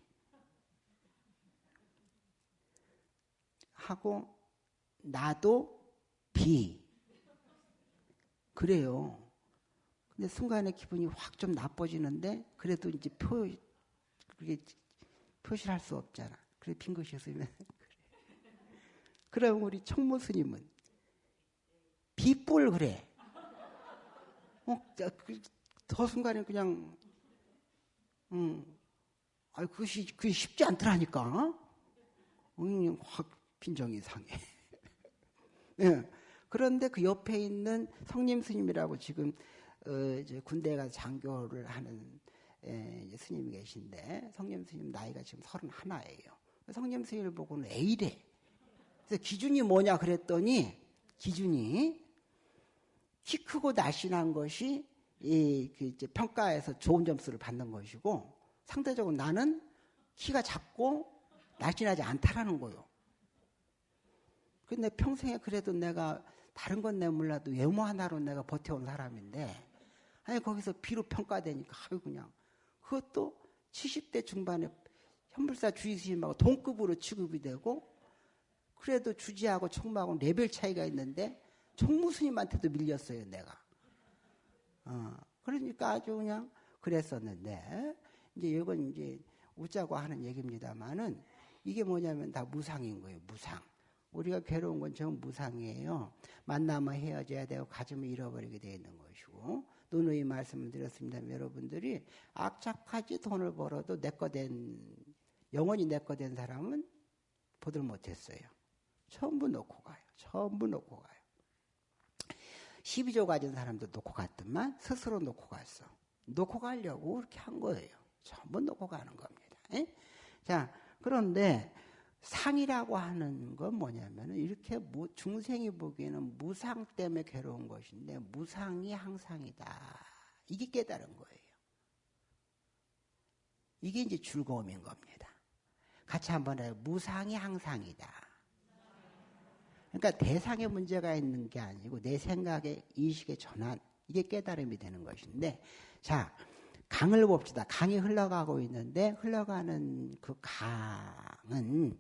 [SPEAKER 1] 하고 나도 B. 그래요. 근데 순간에 기분이 확 좀 나빠지는데 그래도 이제 표 그게 표시를 할 수 없잖아. 그래 빈 것이었으면 (laughs) 그래. 그럼 우리 청모 스님은 비뿔 그래. 어, 그, 더 순간에 그냥 음, 아 그것이 그게 쉽지 않더라니까. 음, 확 빈정이 상해. (laughs) 예. 그런데 그 옆에 있는 성님 스님이라고 지금 어, 이제 군대 가서 장교를 하는 에, 예, 스님이 계신데 성님 스님 나이가 지금 서른 하나예요. 성님 스님을 보고는 A래. 그래서 기준이 뭐냐 그랬더니 기준이 키 크고 날씬한 것이 이, 그 이제 평가에서 좋은 점수를 받는 것이고 상대적으로 나는 키가 작고 날씬하지 않다라는 거요. 근데 평생에 그래도 내가 다른 건 내 몰라도 외모 하나로 내가 버텨온 사람인데 아니 거기서 비로 평가되니까 아유 그냥. 그것도 70대 중반에 현불사 주의스님하고 동급으로 취급이 되고 그래도 주지하고 총무하고 레벨 차이가 있는데 총무스님한테도 밀렸어요 내가. 어, 그러니까 아주 그냥 그랬었는데 이제 이건 이제 웃자고 하는 얘기입니다만은 이게 뭐냐면 다 무상인 거예요 무상 우리가 괴로운 건 전부 무상이에요. 만나면 헤어져야 되고 가지면 잃어버리게 되어 있는 것이고 누누이 말씀을 드렸습니다. 여러분들이 악착하지 돈을 벌어도 내 거 된 영원히 내 거 된 사람은 보들 못했어요. 전부 놓고 가요. 전부 놓고 가요. 12조 가진 사람도 놓고 갔더만 스스로 놓고 갔어. 놓고 가려고 그렇게 한 거예요. 전부 놓고 가는 겁니다. 에? 자, 그런데 상이라고 하는 건 뭐냐면 이렇게 중생이 보기에는 무상 때문에 괴로운 것인데 무상이 항상이다. 이게 깨달은 거예요. 이게 이제 즐거움인 겁니다. 같이 한번 해요. 무상이 항상이다. 그러니까 대상에 문제가 있는 게 아니고 내 생각의 인식의 전환 이게 깨달음이 되는 것인데 자 강을 봅시다. 강이 흘러가고 있는데 흘러가는 그 강은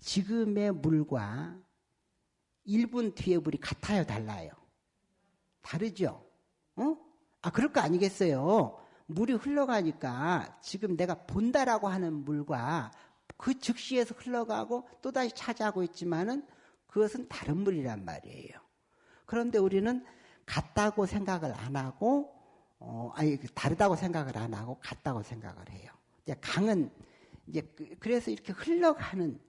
[SPEAKER 1] 지금의 물과 1분 뒤에 물이 같아요, 달라요? 다르죠? 어? 아, 그럴 거 아니겠어요? 물이 흘러가니까 지금 내가 본다라고 하는 물과 그 즉시에서 흘러가고 또다시 차지하고 있지만은 그것은 다른 물이란 말이에요. 그런데 우리는 같다고 생각을 안 하고 어, 아니, 그 다르다고 생각을 안 하고 같다고 생각을 해요. 이제 강은 이제 그, 그래서 이렇게 흘러가는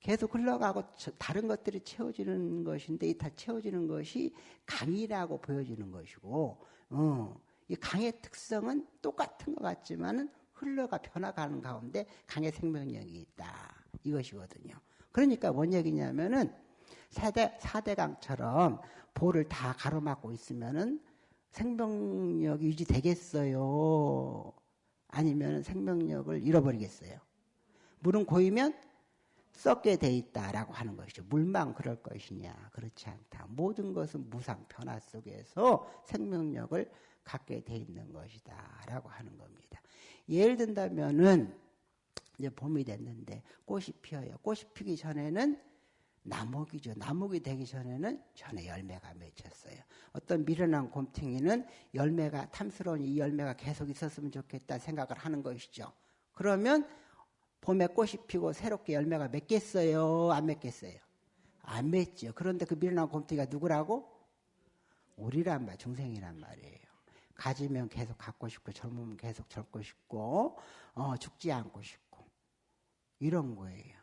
[SPEAKER 1] 계속 흘러가고 다른 것들이 채워지는 것인데 이 다 채워지는 것이 강이라고 보여지는 것이고, 어, 이 강의 특성은 똑같은 것 같지만은 흘러가 변화가는 가운데 강의 생명력이 있다. 이것이거든요. 그러니까 뭔 얘기냐면은 사대, 사대강처럼 볼을 다 가로막고 있으면은 생명력이 유지되겠어요? 아니면 생명력을 잃어버리겠어요? 물은 고이면 썩게 돼 있다라고 하는 것이죠. 물만 그럴 것이냐? 그렇지 않다. 모든 것은 무상 변화 속에서 생명력을 갖게 돼 있는 것이다라고 하는 겁니다. 예를 든다면은 이제 봄이 됐는데 꽃이 피어요. 꽃이 피기 전에는 나목이죠. 나목이 되기 전에는 전에 열매가 맺혔어요. 어떤 미련한 곰탱이는 열매가 탐스러운 이 열매가 계속 있었으면 좋겠다 생각을 하는 것이죠. 그러면 봄에 꽃이 피고 새롭게 열매가 맺겠어요? 안 맺겠어요? 안 맺죠. 그런데 그 미련한 곰탱이가 누구라고? 우리란 말, 중생이란 말이에요. 가지면 계속 갖고 싶고 젊으면 계속 젊고 싶고 어, 죽지 않고 싶고 이런 거예요.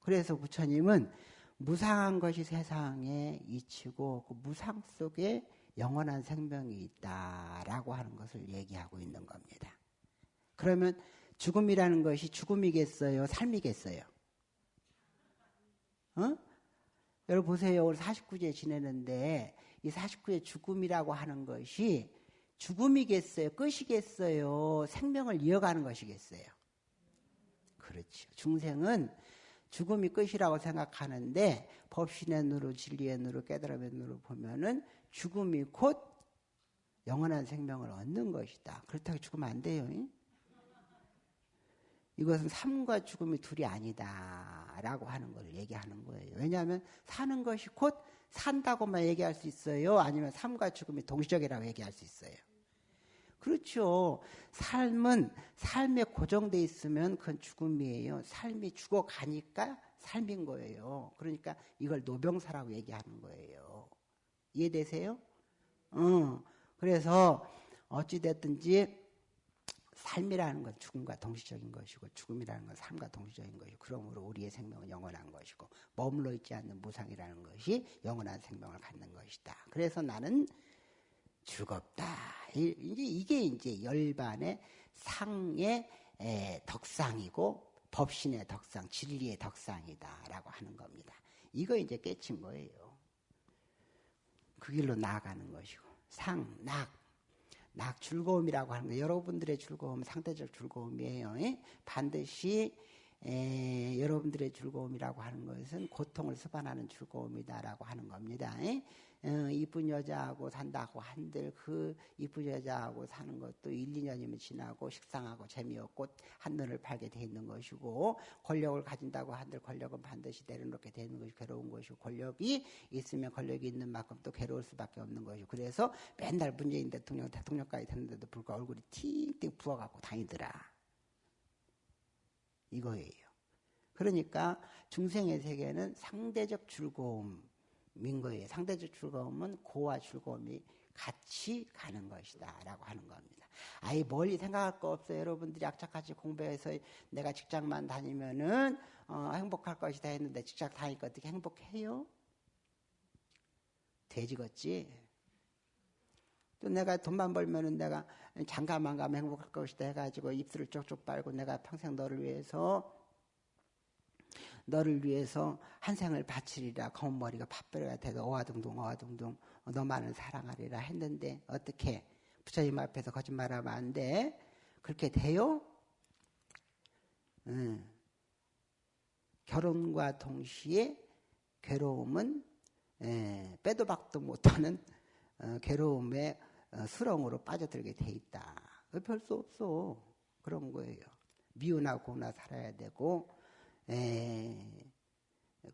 [SPEAKER 1] 그래서 부처님은 무상한 것이 세상에 이치고 그 무상 속에 영원한 생명이 있다라고 하는 것을 얘기하고 있는 겁니다. 그러면 죽음이라는 것이 죽음이겠어요? 삶이겠어요? 어? 여러분 보세요. 오늘 49제 지내는데 이 49제 죽음이라고 하는 것이 죽음이겠어요? 끝이겠어요? 생명을 이어가는 것이겠어요? 그렇죠. 중생은 죽음이 끝이라고 생각하는데 법신의 눈으로 진리의 눈으로 깨달음의 눈으로 보면은 죽음이 곧 영원한 생명을 얻는 것이다. 그렇다고 죽으면 안 돼요. 이것은 삶과 죽음이 둘이 아니다 라고 하는 걸 얘기하는 거예요. 왜냐하면 사는 것이 곧 산다고만 얘기할 수 있어요. 아니면 삶과 죽음이 동시적이라고 얘기할 수 있어요. 그렇죠. 삶은 삶에 고정돼 있으면 그건 죽음이에요. 삶이 죽어가니까 삶인 거예요. 그러니까 이걸 노병사라고 얘기하는 거예요. 이해되세요? 어. 그래서 어찌됐든지 삶이라는 건 죽음과 동시적인 것이고 죽음이라는 건 삶과 동시적인 것이고 그러므로 우리의 생명은 영원한 것이고 머물러 있지 않는 무상이라는 것이 영원한 생명을 갖는 것이다. 그래서 나는 죽었다. 이제 이게 이제 열반의 상의 덕상이고 법신의 덕상, 진리의 덕상이다라고 하는 겁니다. 이거 이제 깨친 거예요. 그 길로 나아가는 것이고 상, 낙, 낙 즐거움이라고 하는 거 여러분들의 즐거움 상대적 즐거움이에요. 반드시 에, 여러분들의 즐거움이라고 하는 것은 고통을 수반하는 즐거움이다라고 하는 겁니다. 에? 어, 이쁜 여자하고 산다고 한들 그 이쁜 여자하고 사는 것도 1, 2년이면 지나고 식상하고 재미없고 한눈을 팔게 돼 있는 것이고 권력을 가진다고 한들 권력은 반드시 내려놓게 되는 것이 괴로운 것이고 권력이 있으면 권력이 있는 만큼 또 괴로울 수밖에 없는 것이고 그래서 맨날 문재인 대통령 대통령까지 됐는데도 불구하고 얼굴이 팅팅 부어갖고 다니더라. 이거예요. 그러니까 중생의 세계는 상대적 즐거움 인 거예요. 상대적 즐거움은 고와 즐거움이 같이 가는 것이다. 라고 하는 겁니다. 아예 멀리 생각할 거 없어요. 여러분들이 악착같이 공부해서 내가 직장만 다니면은, 어, 행복할 것이다 했는데 직장 다니까 어떻게 행복해요? 돼지겠지? 또 내가 돈만 벌면은 내가 장가만 가면 행복할 것이다 해가지고 입술을 쪽쪽 빨고 내가 평생 너를 위해서 너를 위해서 한 생을 바치리라 검은 머리가 팥벼리가 돼서 어와둥둥 어와둥둥 너만을 사랑하리라 했는데 어떻게 부처님 앞에서 거짓말하면 안 돼? 그렇게 돼요? 응. 결혼과 동시에 괴로움은 에, 빼도 박도 못하는 어, 괴로움에 어, 수렁으로 빠져들게 돼 있다. 별 수 없어. 그런 거예요. 미우나 고나 살아야 되고, 에,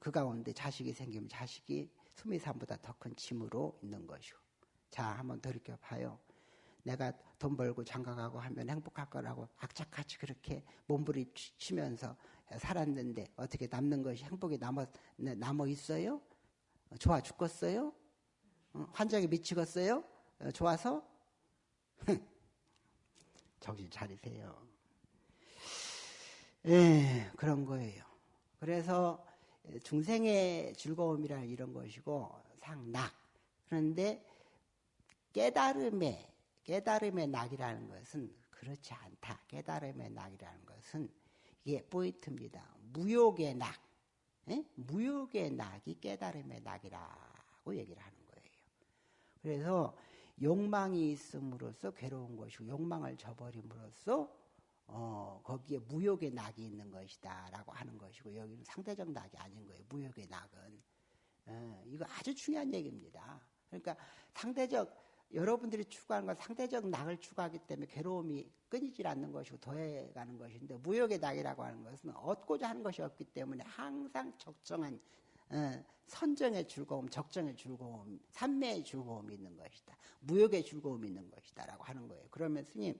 [SPEAKER 1] 그 가운데 자식이 생기면 자식이 수미산보다 더 큰 짐으로 있는 것이고. 자, 한번 돌이켜 봐요. 내가 돈 벌고 장가가고 하면 행복할 거라고 악착같이 그렇게 몸부림치면서 살았는데 어떻게 남는 것이 행복이 남아, 남아 있어요? 좋아 죽겠어요? 어, 환장에 미치겠어요? 어, 좋아서? (laughs) 정신 차리세요. 예, 그런 거예요. 그래서 중생의 즐거움이라 이런 것이고 상낙. 그런데 깨달음의 깨달음의 낙이라는 것은 그렇지 않다. 깨달음의 낙이라는 것은 이게 포인트입니다. 무욕의 낙. 예? 무욕의 낙이 깨달음의 낙이라고 얘기를 하는 거예요. 그래서 욕망이 있음으로써 괴로운 것이고 욕망을 저버림으로써 어, 거기에 무욕의 낙이 있는 것이다 라고 하는 것이고 여기는 상대적 낙이 아닌 거예요. 무욕의 낙은 어, 이거 아주 중요한 얘기입니다. 그러니까 상대적 여러분들이 추구하는 건 상대적 낙을 추구하기 때문에 괴로움이 끊이질 않는 것이고 더해가는 것인데 무욕의 낙이라고 하는 것은 얻고자 하는 것이 없기 때문에 항상 적정한 어, 선정의 즐거움, 적정의 즐거움, 삼매의 즐거움이 있는 것이다. 무역의 즐거움이 있는 것이다 라고 하는 거예요. 그러면 스님,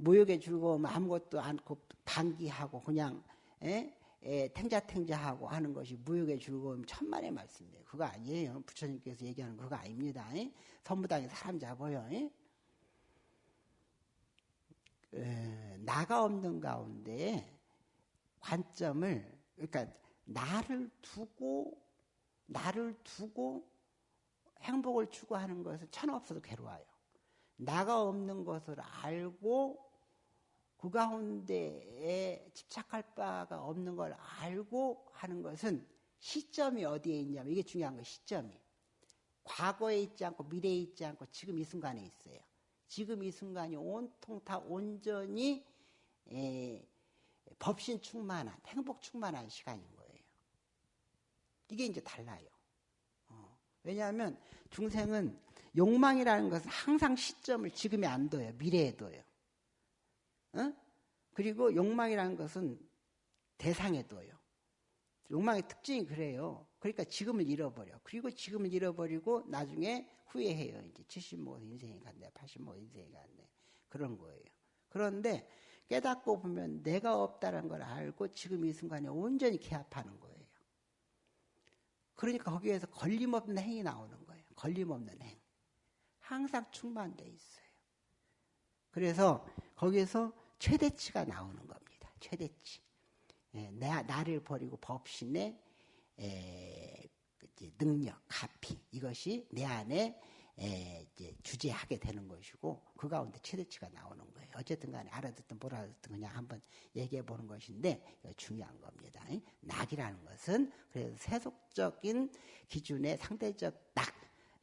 [SPEAKER 1] 무역의 즐거움 아무것도 않고 방기하고 그냥 에? 에, 탱자탱자하고 하는 것이 무역의 즐거움 천만의 말씀이에요. 그거 아니에요. 부처님께서 얘기하는 그거 아닙니다. 에? 선무당에 사람 잡아요. 에? 에, 나가 없는 가운데 관점을 그러니까 나를 두고 나를 두고 행복을 추구하는 것은 천없어도 괴로워요. 나가 없는 것을 알고 그 가운데에 집착할 바가 없는 걸 알고 하는 것은 시점이 어디에 있냐면 이게 중요한 거예요. 시점이. 과거에 있지 않고 미래에 있지 않고 지금 이 순간에 있어요. 지금 이 순간이 온통 다 온전히 에, 법신 충만한 행복 충만한 시간인 거예요. 이게 이제 달라요. 어. 왜냐하면 중생은 욕망이라는 것은 항상 시점을 지금에 안 둬요. 미래에 둬요. 어? 그리고 욕망이라는 것은 대상에 둬요. 욕망의 특징이 그래요. 그러니까 지금을 잃어버려. 그리고 지금을 잃어버리고 나중에 후회해요. 이제 70모 인생이 갔네, 80모 인생이 갔네. 그런 거예요. 그런데 깨닫고 보면 내가 없다는 걸 알고 지금 이 순간에 온전히 개합하는 거예요. 그러니까 거기에서 걸림없는 행이 나오는 거예요. 걸림없는 행. 항상 충만돼 있어요. 그래서 거기에서 최대치가 나오는 겁니다. 최대치. 예, 나, 나를 버리고 법신의 에, 능력, 가피 이것이 내 안에 에, 이제 주재하게 되는 것이고 그 가운데 최대치가 나오는 거예요. 어쨌든 간에 알아듣든 못 알아듣든 그냥 한번 얘기해 보는 것인데 중요한 겁니다. 낙이라는 것은 그래서 세속적인 기준의 상대적 낙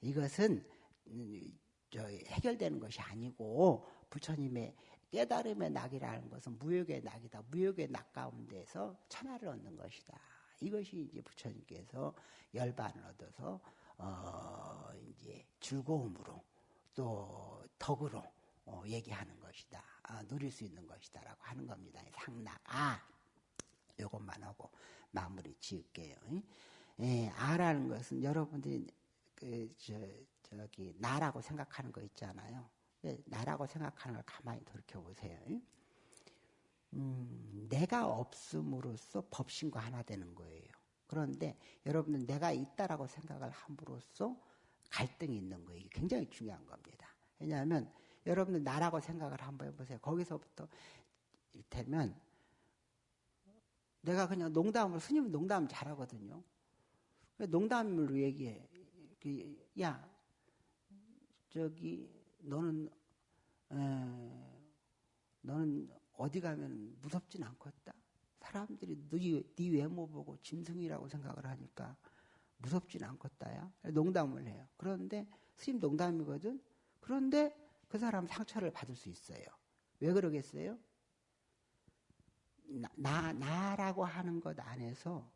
[SPEAKER 1] 이것은 음, 해결되는 것이 아니고 부처님의 깨달음의 낙이라는 것은 무역의 낙이다. 무역의 낙 가운데서 천하를 얻는 것이다. 이것이 이제 부처님께서 열반을 얻어서 어 이제 즐거움으로 또 덕으로 어 얘기하는 것이다. 아, 누릴 수 있는 것이다라고 하는 겁니다. 상낙 아 요것만 하고 마무리 지을게요. 예, 아라는 것은 여러분들이 그 저, 저기 나라고 생각하는 거 있잖아요. 예, 나라고 생각하는 걸 가만히 돌이켜 보세요. 음, 내가 없음으로써 법신과 하나 되는 거예요. 그런데 여러분은 내가 있다라고 생각을 함으로써 갈등이 있는 거예요. 이게 굉장히 중요한 겁니다. 왜냐하면 여러분들 나라고 생각을 한번 해보세요. 거기서부터 이를테면 내가 그냥 농담을 스님은 농담 잘하거든요. 농담으로 얘기해. 그, 야 저기 너는 에, 너는 어디 가면 무섭진 않겠다. 사람들이 네, 네 외모 보고 짐승이라고 생각을 하니까 무섭진 않겠다야. 농담을 해요. 그런데 스님 농담이거든. 그런데 그 사람 상처를 받을 수 있어요. 왜 그러겠어요? 나, 나 나라고 하는 것 안에서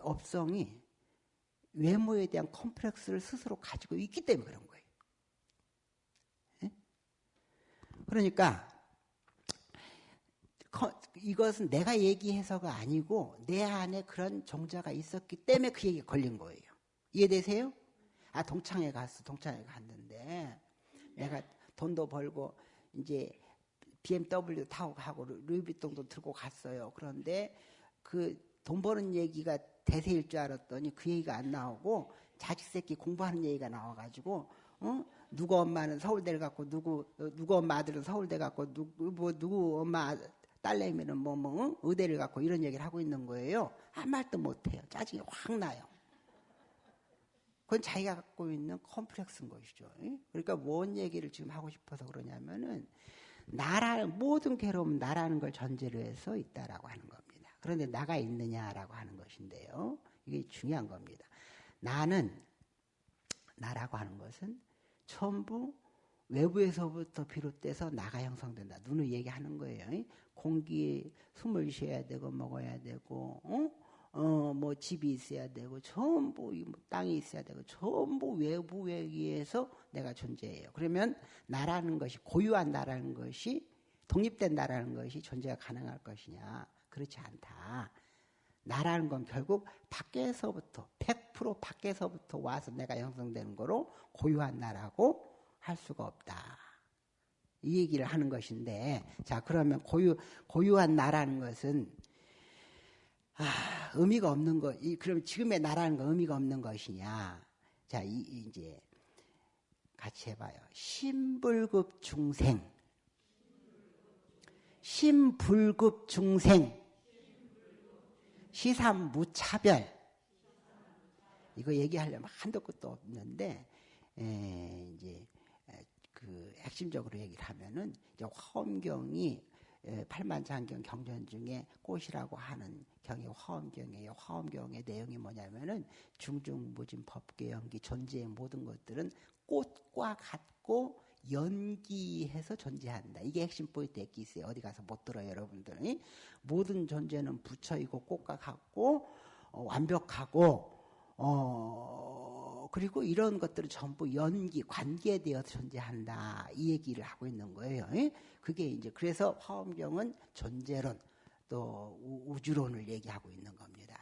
[SPEAKER 1] 업성이 외모에 대한 컴플렉스를 스스로 가지고 있기 때문에 그런 거예요. 네? 그러니까 이것은 내가 얘기해서가 아니고 내 안에 그런 종자가 있었기 때문에 그 얘기가 걸린 거예요. 이해되세요? 아, 동창회 갔어. 동창회 갔는데 내가 돈도 벌고 이제 BMW 타고 가고 루이비통도 들고 갔어요. 그런데 그 돈 버는 얘기가 대세일 줄 알았더니 그 얘기가 안 나오고 자식 새끼 공부하는 얘기가 나와가지고 어? 누구 엄마는 서울대를 갔고 누구 누구 엄마 아들은 서울대 갔고 누구 뭐 누구 엄마 딸내미는 뭐, 뭐, 의대를 갖고 이런 얘기를 하고 있는 거예요. 아무 말도 못 해요. 짜증이 확 나요. 그건 자기가 갖고 있는 컴플렉스인 것이죠. 그러니까 뭔 얘기를 지금 하고 싶어서 그러냐면은, 나라는, 모든 괴로움은 나라는 걸 전제로 해서 있다라고 하는 겁니다. 그런데 나가 있느냐라고 하는 것인데요. 이게 중요한 겁니다. 나는, 나라고 하는 것은 전부 외부에서부터 비롯돼서 나가 형성된다. 눈을 얘기하는 거예요. 공기 숨을 쉬어야 되고 먹어야 되고 어? 어, 뭐 집이 있어야 되고 전부 뭐 땅이 있어야 되고 전부 외부에 의해서 내가 존재해요. 그러면 나라는 것이 고유한 나라는 것이 독립된 나라는 것이 존재가 가능할 것이냐? 그렇지 않다. 나라는 건 결국 밖에서부터 100% 밖에서부터 와서 내가 형성되는 거로 고유한 나라고 할 수가 없다. 이 얘기를 하는 것인데, 자, 그러면 고유, 고유한 나라는 것은, 아, 의미가 없는 것, 이, 그럼 지금의 나라는 건 의미가 없는 것이냐. 자, 이, 이제, 같이 해봐요. 신불급 중생. 신불급 중생. 시삼 무차별. 이거 얘기하려면 한도 끝도 없는데, 에, 이제, 그 핵심적으로 얘기를 하면은, 이제 화엄경이 팔만장경 경전 중에 꽃이라고 하는 경이 화엄경이에요. 화엄경의 내용이 뭐냐면은 중중무진 법계 연기 존재의 모든 것들은 꽃과 같고 연기해서 존재한다. 이게 핵심 포인트 액기스에 어디 가서 못 들어요, 여러분들이. 모든 존재는 부처이고 꽃과 같고 어, 완벽하고 어 그리고 이런 것들은 전부 연기 관계되어 존재한다. 이 얘기를 하고 있는 거예요. 그게 이제 그래서 화엄경은 존재론 또 우주론을 얘기하고 있는 겁니다.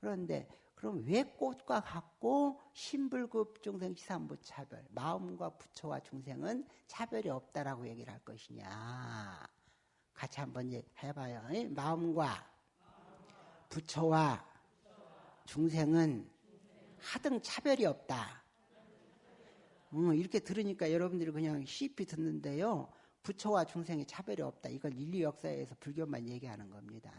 [SPEAKER 1] 그런데 그럼 왜 꽃과 같고 신불급 중생 시산부 차별 마음과 부처와 중생은 차별이 없다라고 얘기를 할 것이냐? 같이 한번 해봐요. 마음과 부처와 중생은 하등 차별이 없다. 음, 이렇게 들으니까 여러분들이 그냥 쉽이 듣는데요. 부처와 중생의 차별이 없다. 이건 인류 역사에서 불교만 얘기하는 겁니다.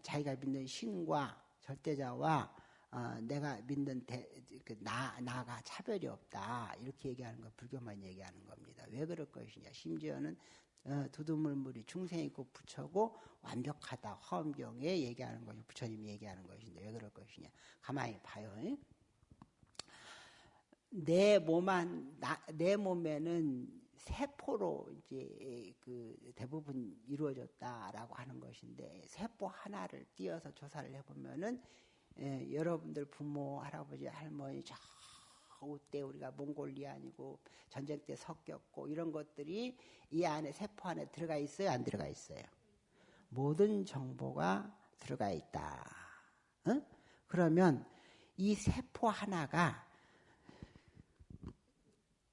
[SPEAKER 1] 자기가 믿는 신과 절대자와 어, 내가 믿는 대, 그 나, 나가 차별이 없다. 이렇게 얘기하는 거 불교만 얘기하는 겁니다. 왜 그럴 것이냐. 심지어는 어, 두두물물이 중생이고 부처고 완벽하다. 화엄경에 얘기하는 것이 부처님이 얘기하는 것인데 왜 그럴 것이냐. 가만히 봐요. 내 몸안, 나, 내 몸에는 세포로 이제 그 대부분 이루어졌다라고 하는 것인데 세포 하나를 띄어서 조사를 해보면은 예, 여러분들 부모, 할아버지, 할머니 저때 우리가 몽골리아 아니고 전쟁 때 섞였고 이런 것들이 이 안에 세포 안에 들어가 있어요, 안 들어가 있어요? 모든 정보가 들어가 있다. 어? 그러면 이 세포 하나가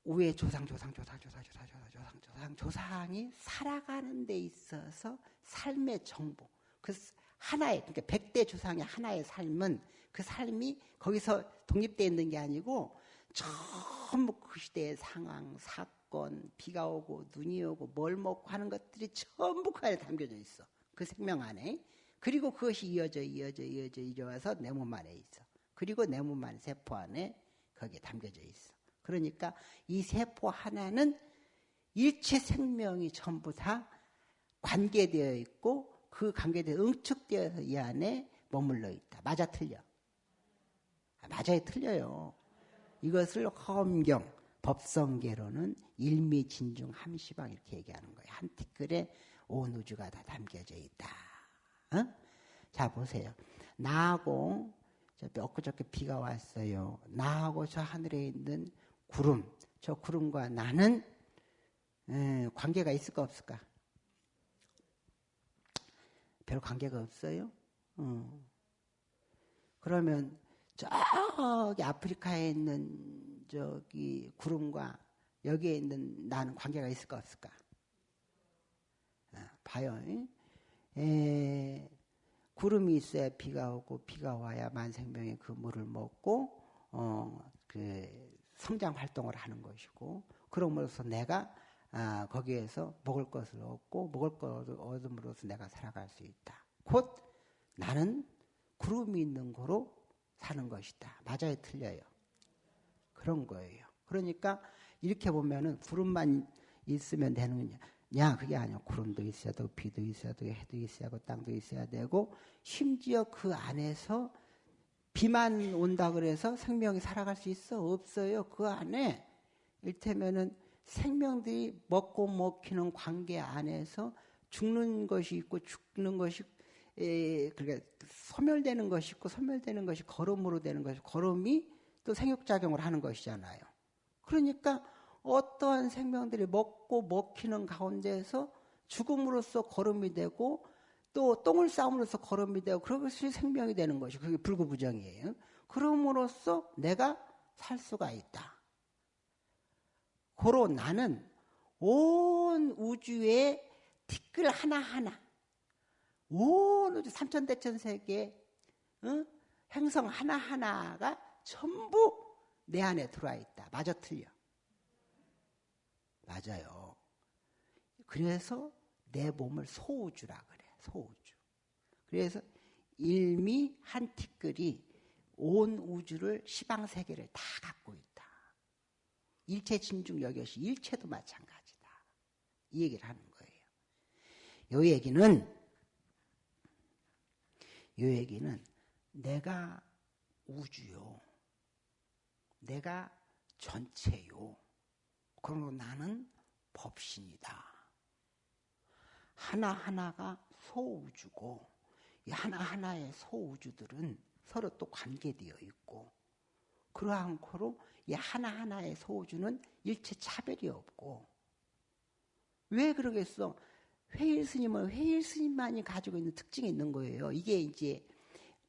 [SPEAKER 1] 위에 조상, 조상, 조상, 조상, 조상, 조상, 조상, 조상, 조상이 살아가는 데 있어서 삶의 정보, 그 하나의 그러니까 백대 조상의 하나의 삶은 그 삶이 거기서 독립되어 있는 게 아니고 전부 그 시대의 상황, 사건, 비가 오고 눈이 오고 뭘 먹고 하는 것들이 전부 그 안에 담겨져 있어. 그 생명 안에. 그리고 그것이 이어져 이어져 이어져 이어와서 내 몸 안에 있어. 그리고 내 몸 안에 세포 안에 거기에 담겨져 있어. 그러니까 이 세포 하나는 일체 생명이 전부 다 관계되어 있고 그 관계에 응축되어서 이 안에 머물러 있다. 맞아 틀려. 아, 맞아요 틀려요. 이것을 허엄경 법성계로는 일미 진중 함시방 이렇게 얘기하는 거예요. 한 티끌에 온 우주가 다 담겨져 있다. 어? 자 보세요. 나하고 엊그저께 비가 왔어요. 나하고 저 하늘에 있는 구름, 저 구름과 나는 에, 관계가 있을까 없을까? 별 관계가 없어요. 어. 그러면 저기 아프리카에 있는 저기 구름과 여기에 있는 나는 관계가 있을까 없을까? 아, 봐요. 에, 구름이 있어야 비가 오고 비가 와야 만생명의 그 물을 먹고 어, 그 성장 활동을 하는 것이고 그럼으로써 내가 아, 거기에서 먹을 것을 얻고 먹을 것을 얻음으로써 내가 살아갈 수 있다. 곧 나는 구름이 있는 거로 사는 것이다. 맞아요, 틀려요. 그런 거예요. 그러니까 이렇게 보면은 구름만 있으면 되는 거냐? 그게 아니야. 구름도 있어야 되고 비도 있어야 되고 해도 있어야 되고 땅도 있어야 되고 심지어 그 안에서 비만 온다 그래서 생명이 살아갈 수 있어? 없어요. 그 안에 일테면은 생명들이 먹고 먹히는 관계 안에서 죽는 것이 있고 죽는 것이 에, 그러니까 소멸되는 것이 있고 소멸되는 것이 걸음으로 되는 것이 걸음이 또 생육작용을 하는 것이잖아요. 그러니까 어떠한 생명들이 먹고 먹히는 가운데에서 죽음으로써 걸음이 되고 또 똥을 싸움으로써 걸음이 되고 그것이 생명이 되는 것이 그게 불구부정이에요. 그럼으로써 내가 살 수가 있다. 고로 나는 온 우주의 티끌 하나하나, 온 우주 삼천대천 세계 어? 행성 하나하나가 전부 내 안에 들어와 있다. 맞아 틀려. 맞아요. 그래서 내 몸을 소우주라 그래. 소우주. 그래서 일미 한 티끌이 온 우주를 시방 세계를 다 갖고 있다. 일체 진중 여것이 일체도 마찬가지다. 이 얘기를 하는 거예요. 요 얘기는 요 얘기는 내가 우주요. 내가 전체요. 그러고 나는 법신이다. 하나하나가 소우주고 이 하나하나의 소우주들은 서로 또 관계되어 있고 그러한 코로 이 하나하나의 소우주는 일체 차별이 없고 왜 그러겠어? 회일 스님은 회일 스님만이 가지고 있는 특징이 있는 거예요. 이게 이제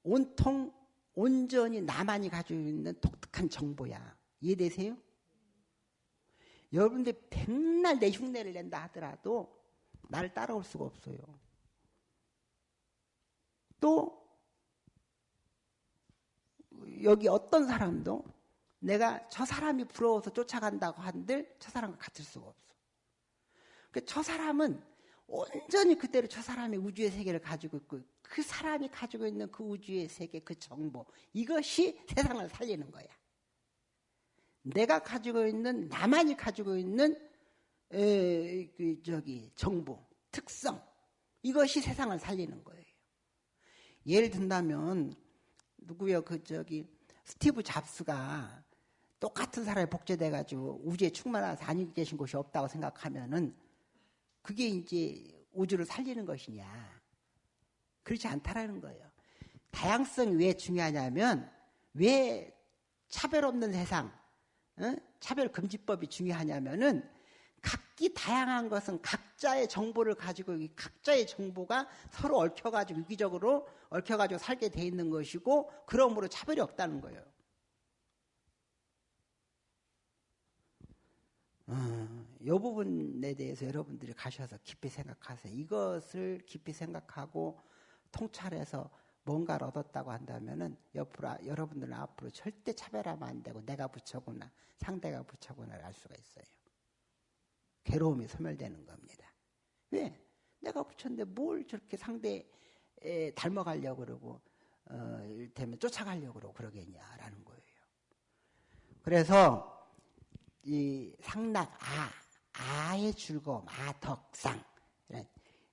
[SPEAKER 1] 온통 온전히 나만이 가지고 있는 독특한 정보야. 이해되세요? 여러분들 백날 내 흉내를 낸다 하더라도 나를 따라올 수가 없어요. 또 여기 어떤 사람도 내가 저 사람이 부러워서 쫓아간다고 한들 저 사람과 같을 수가 없어. 그저 사람은 온전히 그대로 저 사람의 우주의 세계를 가지고 있고 그 사람이 가지고 있는 그 우주의 세계 그 정보 이것이 세상을 살리는 거야. 내가 가지고 있는 나만이 가지고 있는 에, 그 저기 정보 특성 이것이 세상을 살리는 거예요. 예를 든다면 누구요 그 저기 스티브 잡스가 똑같은 사람이 복제돼 가지고 우주에 충만한 다니고 계신 곳이 없다고 생각하면은 그게 이제 우주를 살리는 것이냐 그렇지 않다라는 거예요. 다양성이 왜 중요하냐면 왜 차별 없는 세상 어? 차별 금지법이 중요하냐면은 각기 다양한 것은 각자의 정보를 가지고 각자의 정보가 서로 얽혀가지고 유기적으로 얽혀가지고 살게 돼 있는 것이고 그러므로 차별이 없다는 거예요. 어, 이 부분에 대해서 여러분들이 가셔서 깊이 생각하세요. 이것을 깊이 생각하고 통찰해서 뭔가를 얻었다고 한다면은 옆으로 여러분들은 앞으로 절대 차별하면 안 되고 내가 부처구나 상대가 부처구나를 알 수가 있어요. 괴로움이 소멸되는 겁니다. 왜? 내가 부처인데 뭘 저렇게 상대에 닮아가려고 그러고 어, 이를테면 쫓아가려고 그러고 그러겠냐라는 거예요. 그래서 이 상락 아 아의 즐거움 아덕상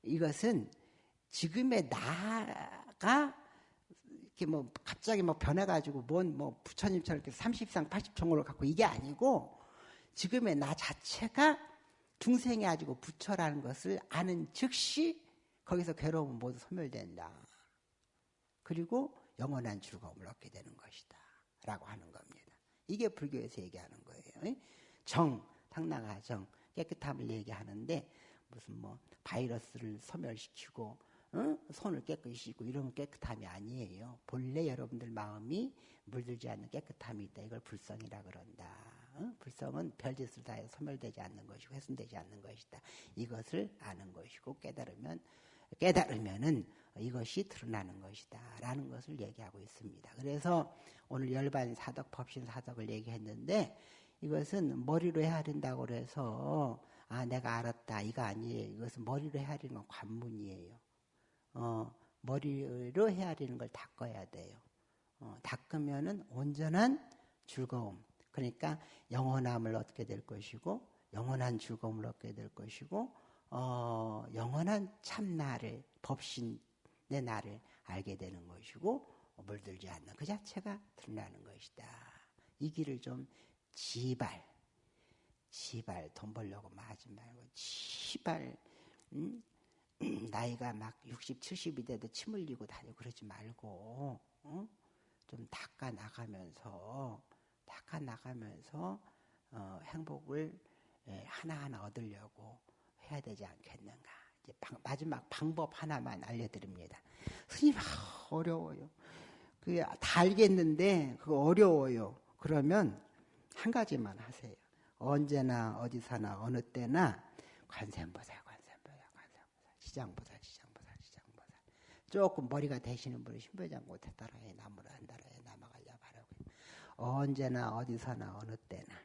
[SPEAKER 1] 이것은 지금의 나가 이렇게 뭐 갑자기 뭐 변해가지고 뭔 뭐 부처님처럼 이렇게 30상 80정을 갖고 이게 아니고 지금의 나 자체가 중생이 가지고 부처라는 것을 아는 즉시 거기서 괴로움은 모두 소멸된다. 그리고 영원한 즐거움을 얻게 되는 것이다. 라고 하는 겁니다. 이게 불교에서 얘기하는 거예요. 정, 당나가 정, 깨끗함을 얘기하는데 무슨 뭐 바이러스를 소멸시키고 어? 손을 깨끗이 씻고 이런 깨끗함이 아니에요. 본래 여러분들 마음이 물들지 않는 깨끗함이 있다. 이걸 불성이라 그런다. 어? 불성은 별짓을 다해 소멸되지 않는 것이고 훼손되지 않는 것이다. 이것을 아는 것이고 깨달으면 깨달으면은 이것이 드러나는 것이다. 라는 것을 얘기하고 있습니다. 그래서 오늘 열반 사덕, 법신 사덕을 얘기했는데 이것은 머리로 헤아린다고 그래서 아, 내가 알았다. 이거 아니에요. 이것은 머리로 헤아리는 건 관문이에요. 어, 머리로 헤아리는 걸 닦아야 돼요. 어, 닦으면은 온전한 즐거움. 그러니까 영원함을 얻게 될 것이고, 영원한 즐거움을 얻게 될 것이고, 어, 영원한 참나를, 법신의 나를 알게 되는 것이고, 물들지 않는 그 자체가 드러나는 것이다. 이 길을 좀 지발, 지발, 돈 벌려고 하지 말고, 지발, 음? (clears throat) 나이가 막 60, 70이 돼도 침 흘리고 다니고 그러지 말고, 어? 좀 닦아 나가면서, 닦아 나가면서, 어, 행복을 예, 하나하나 얻으려고 해야 되지 않겠는가. 이제 방, 마지막 방법 하나만 알려드립니다. 스님, 아, 어려워요. 그게 다 알겠는데, 그거 어려워요. 그러면 한 가지만 하세요. 언제나, 어디서나, 어느 때나, 관세음보살, 관세음보살, 관세음보살, 시장보살, 시장보살, 시장보살. 조금 머리가 되시는 분이 신부장 못해 따라해, 나무를 바라고. 언제나, 어디서나, 어느 때나.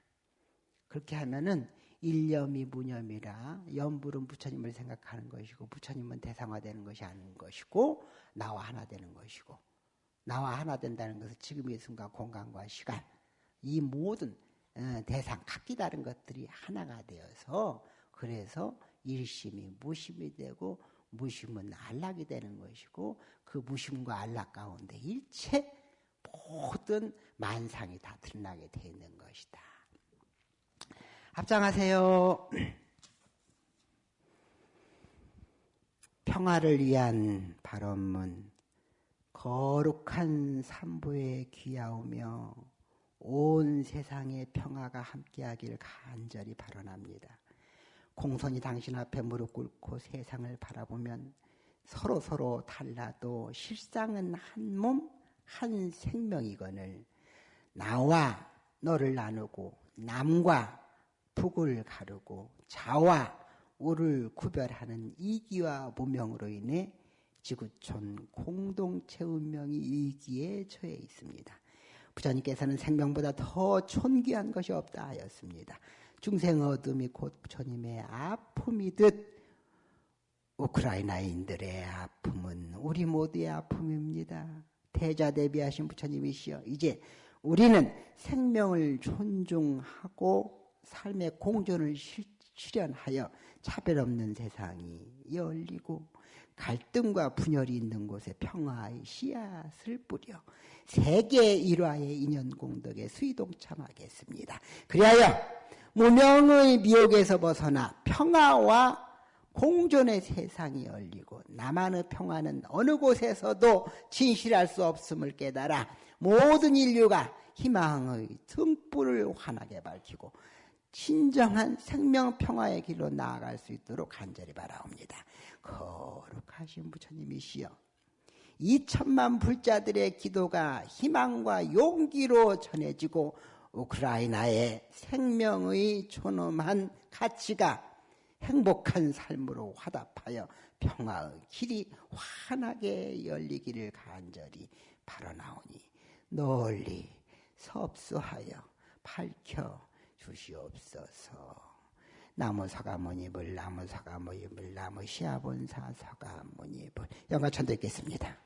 [SPEAKER 1] 그렇게 하면은 일념이 무념이라 염불은 부처님을 생각하는 것이고 부처님은 대상화되는 것이 아닌 것이고 나와 하나 되는 것이고 나와 하나 된다는 것은 지금 이 순간 공간과 시간 이 모든 어, 대상 각기 다른 것들이 하나가 되어서 그래서 일심이 무심이 되고 무심은 안락이 되는 것이고 그 무심과 안락 가운데 일체 모든 만상이 다 드러나게 되어 있는 것이다. 합장하세요. (clears throat) 평화를 위한 발언문 거룩한 삼부에 귀하오며 온 세상의 평화가 함께하길 간절히 발언합니다. 공손히 당신 앞에 무릎 꿇고 세상을 바라보면 서로 서로 달라도 실상은 한 몸, 한 생명이거늘 나와 너를 나누고 남과 북을 가르고 자와 우를 구별하는 이기와 무명으로 인해 지구촌 공동체 운명이 위기에 처해 있습니다. 부처님께서는 생명보다 더 촌귀한 것이 없다 하였습니다. 중생 어둠이 곧 부처님의 아픔이듯 우크라이나인들의 아픔은 우리 모두의 아픔입니다. 대자 대비하신 부처님이시여 이제 우리는 생명을 존중하고 삶의 공존을 실현하여 차별 없는 세상이 열리고 갈등과 분열이 있는 곳에 평화의 씨앗을 뿌려 세계 일화의 인연 공덕에 수의동참하겠습니다. 그리하여 무명의 미혹에서 벗어나 평화와 공존의 세상이 열리고 나만의 평화는 어느 곳에서도 진실할 수 없음을 깨달아 모든 인류가 희망의 등불을 환하게 밝히고 진정한 생명 평화의 길로 나아갈 수 있도록 간절히 바라옵니다. 거룩하신 부처님이시여. 2천만 불자들의 기도가 희망과 용기로 전해지고 우크라이나의 생명의 존엄한 가치가 행복한 삶으로 화답하여 평화의 길이 환하게 열리기를 간절히 바라나오니 널리 섭수하여 밝혀 주시옵소서. 나무 사가모니불 나무 사가모니불 나무 시아본사 사가모니불 영가천 듣겠습니다.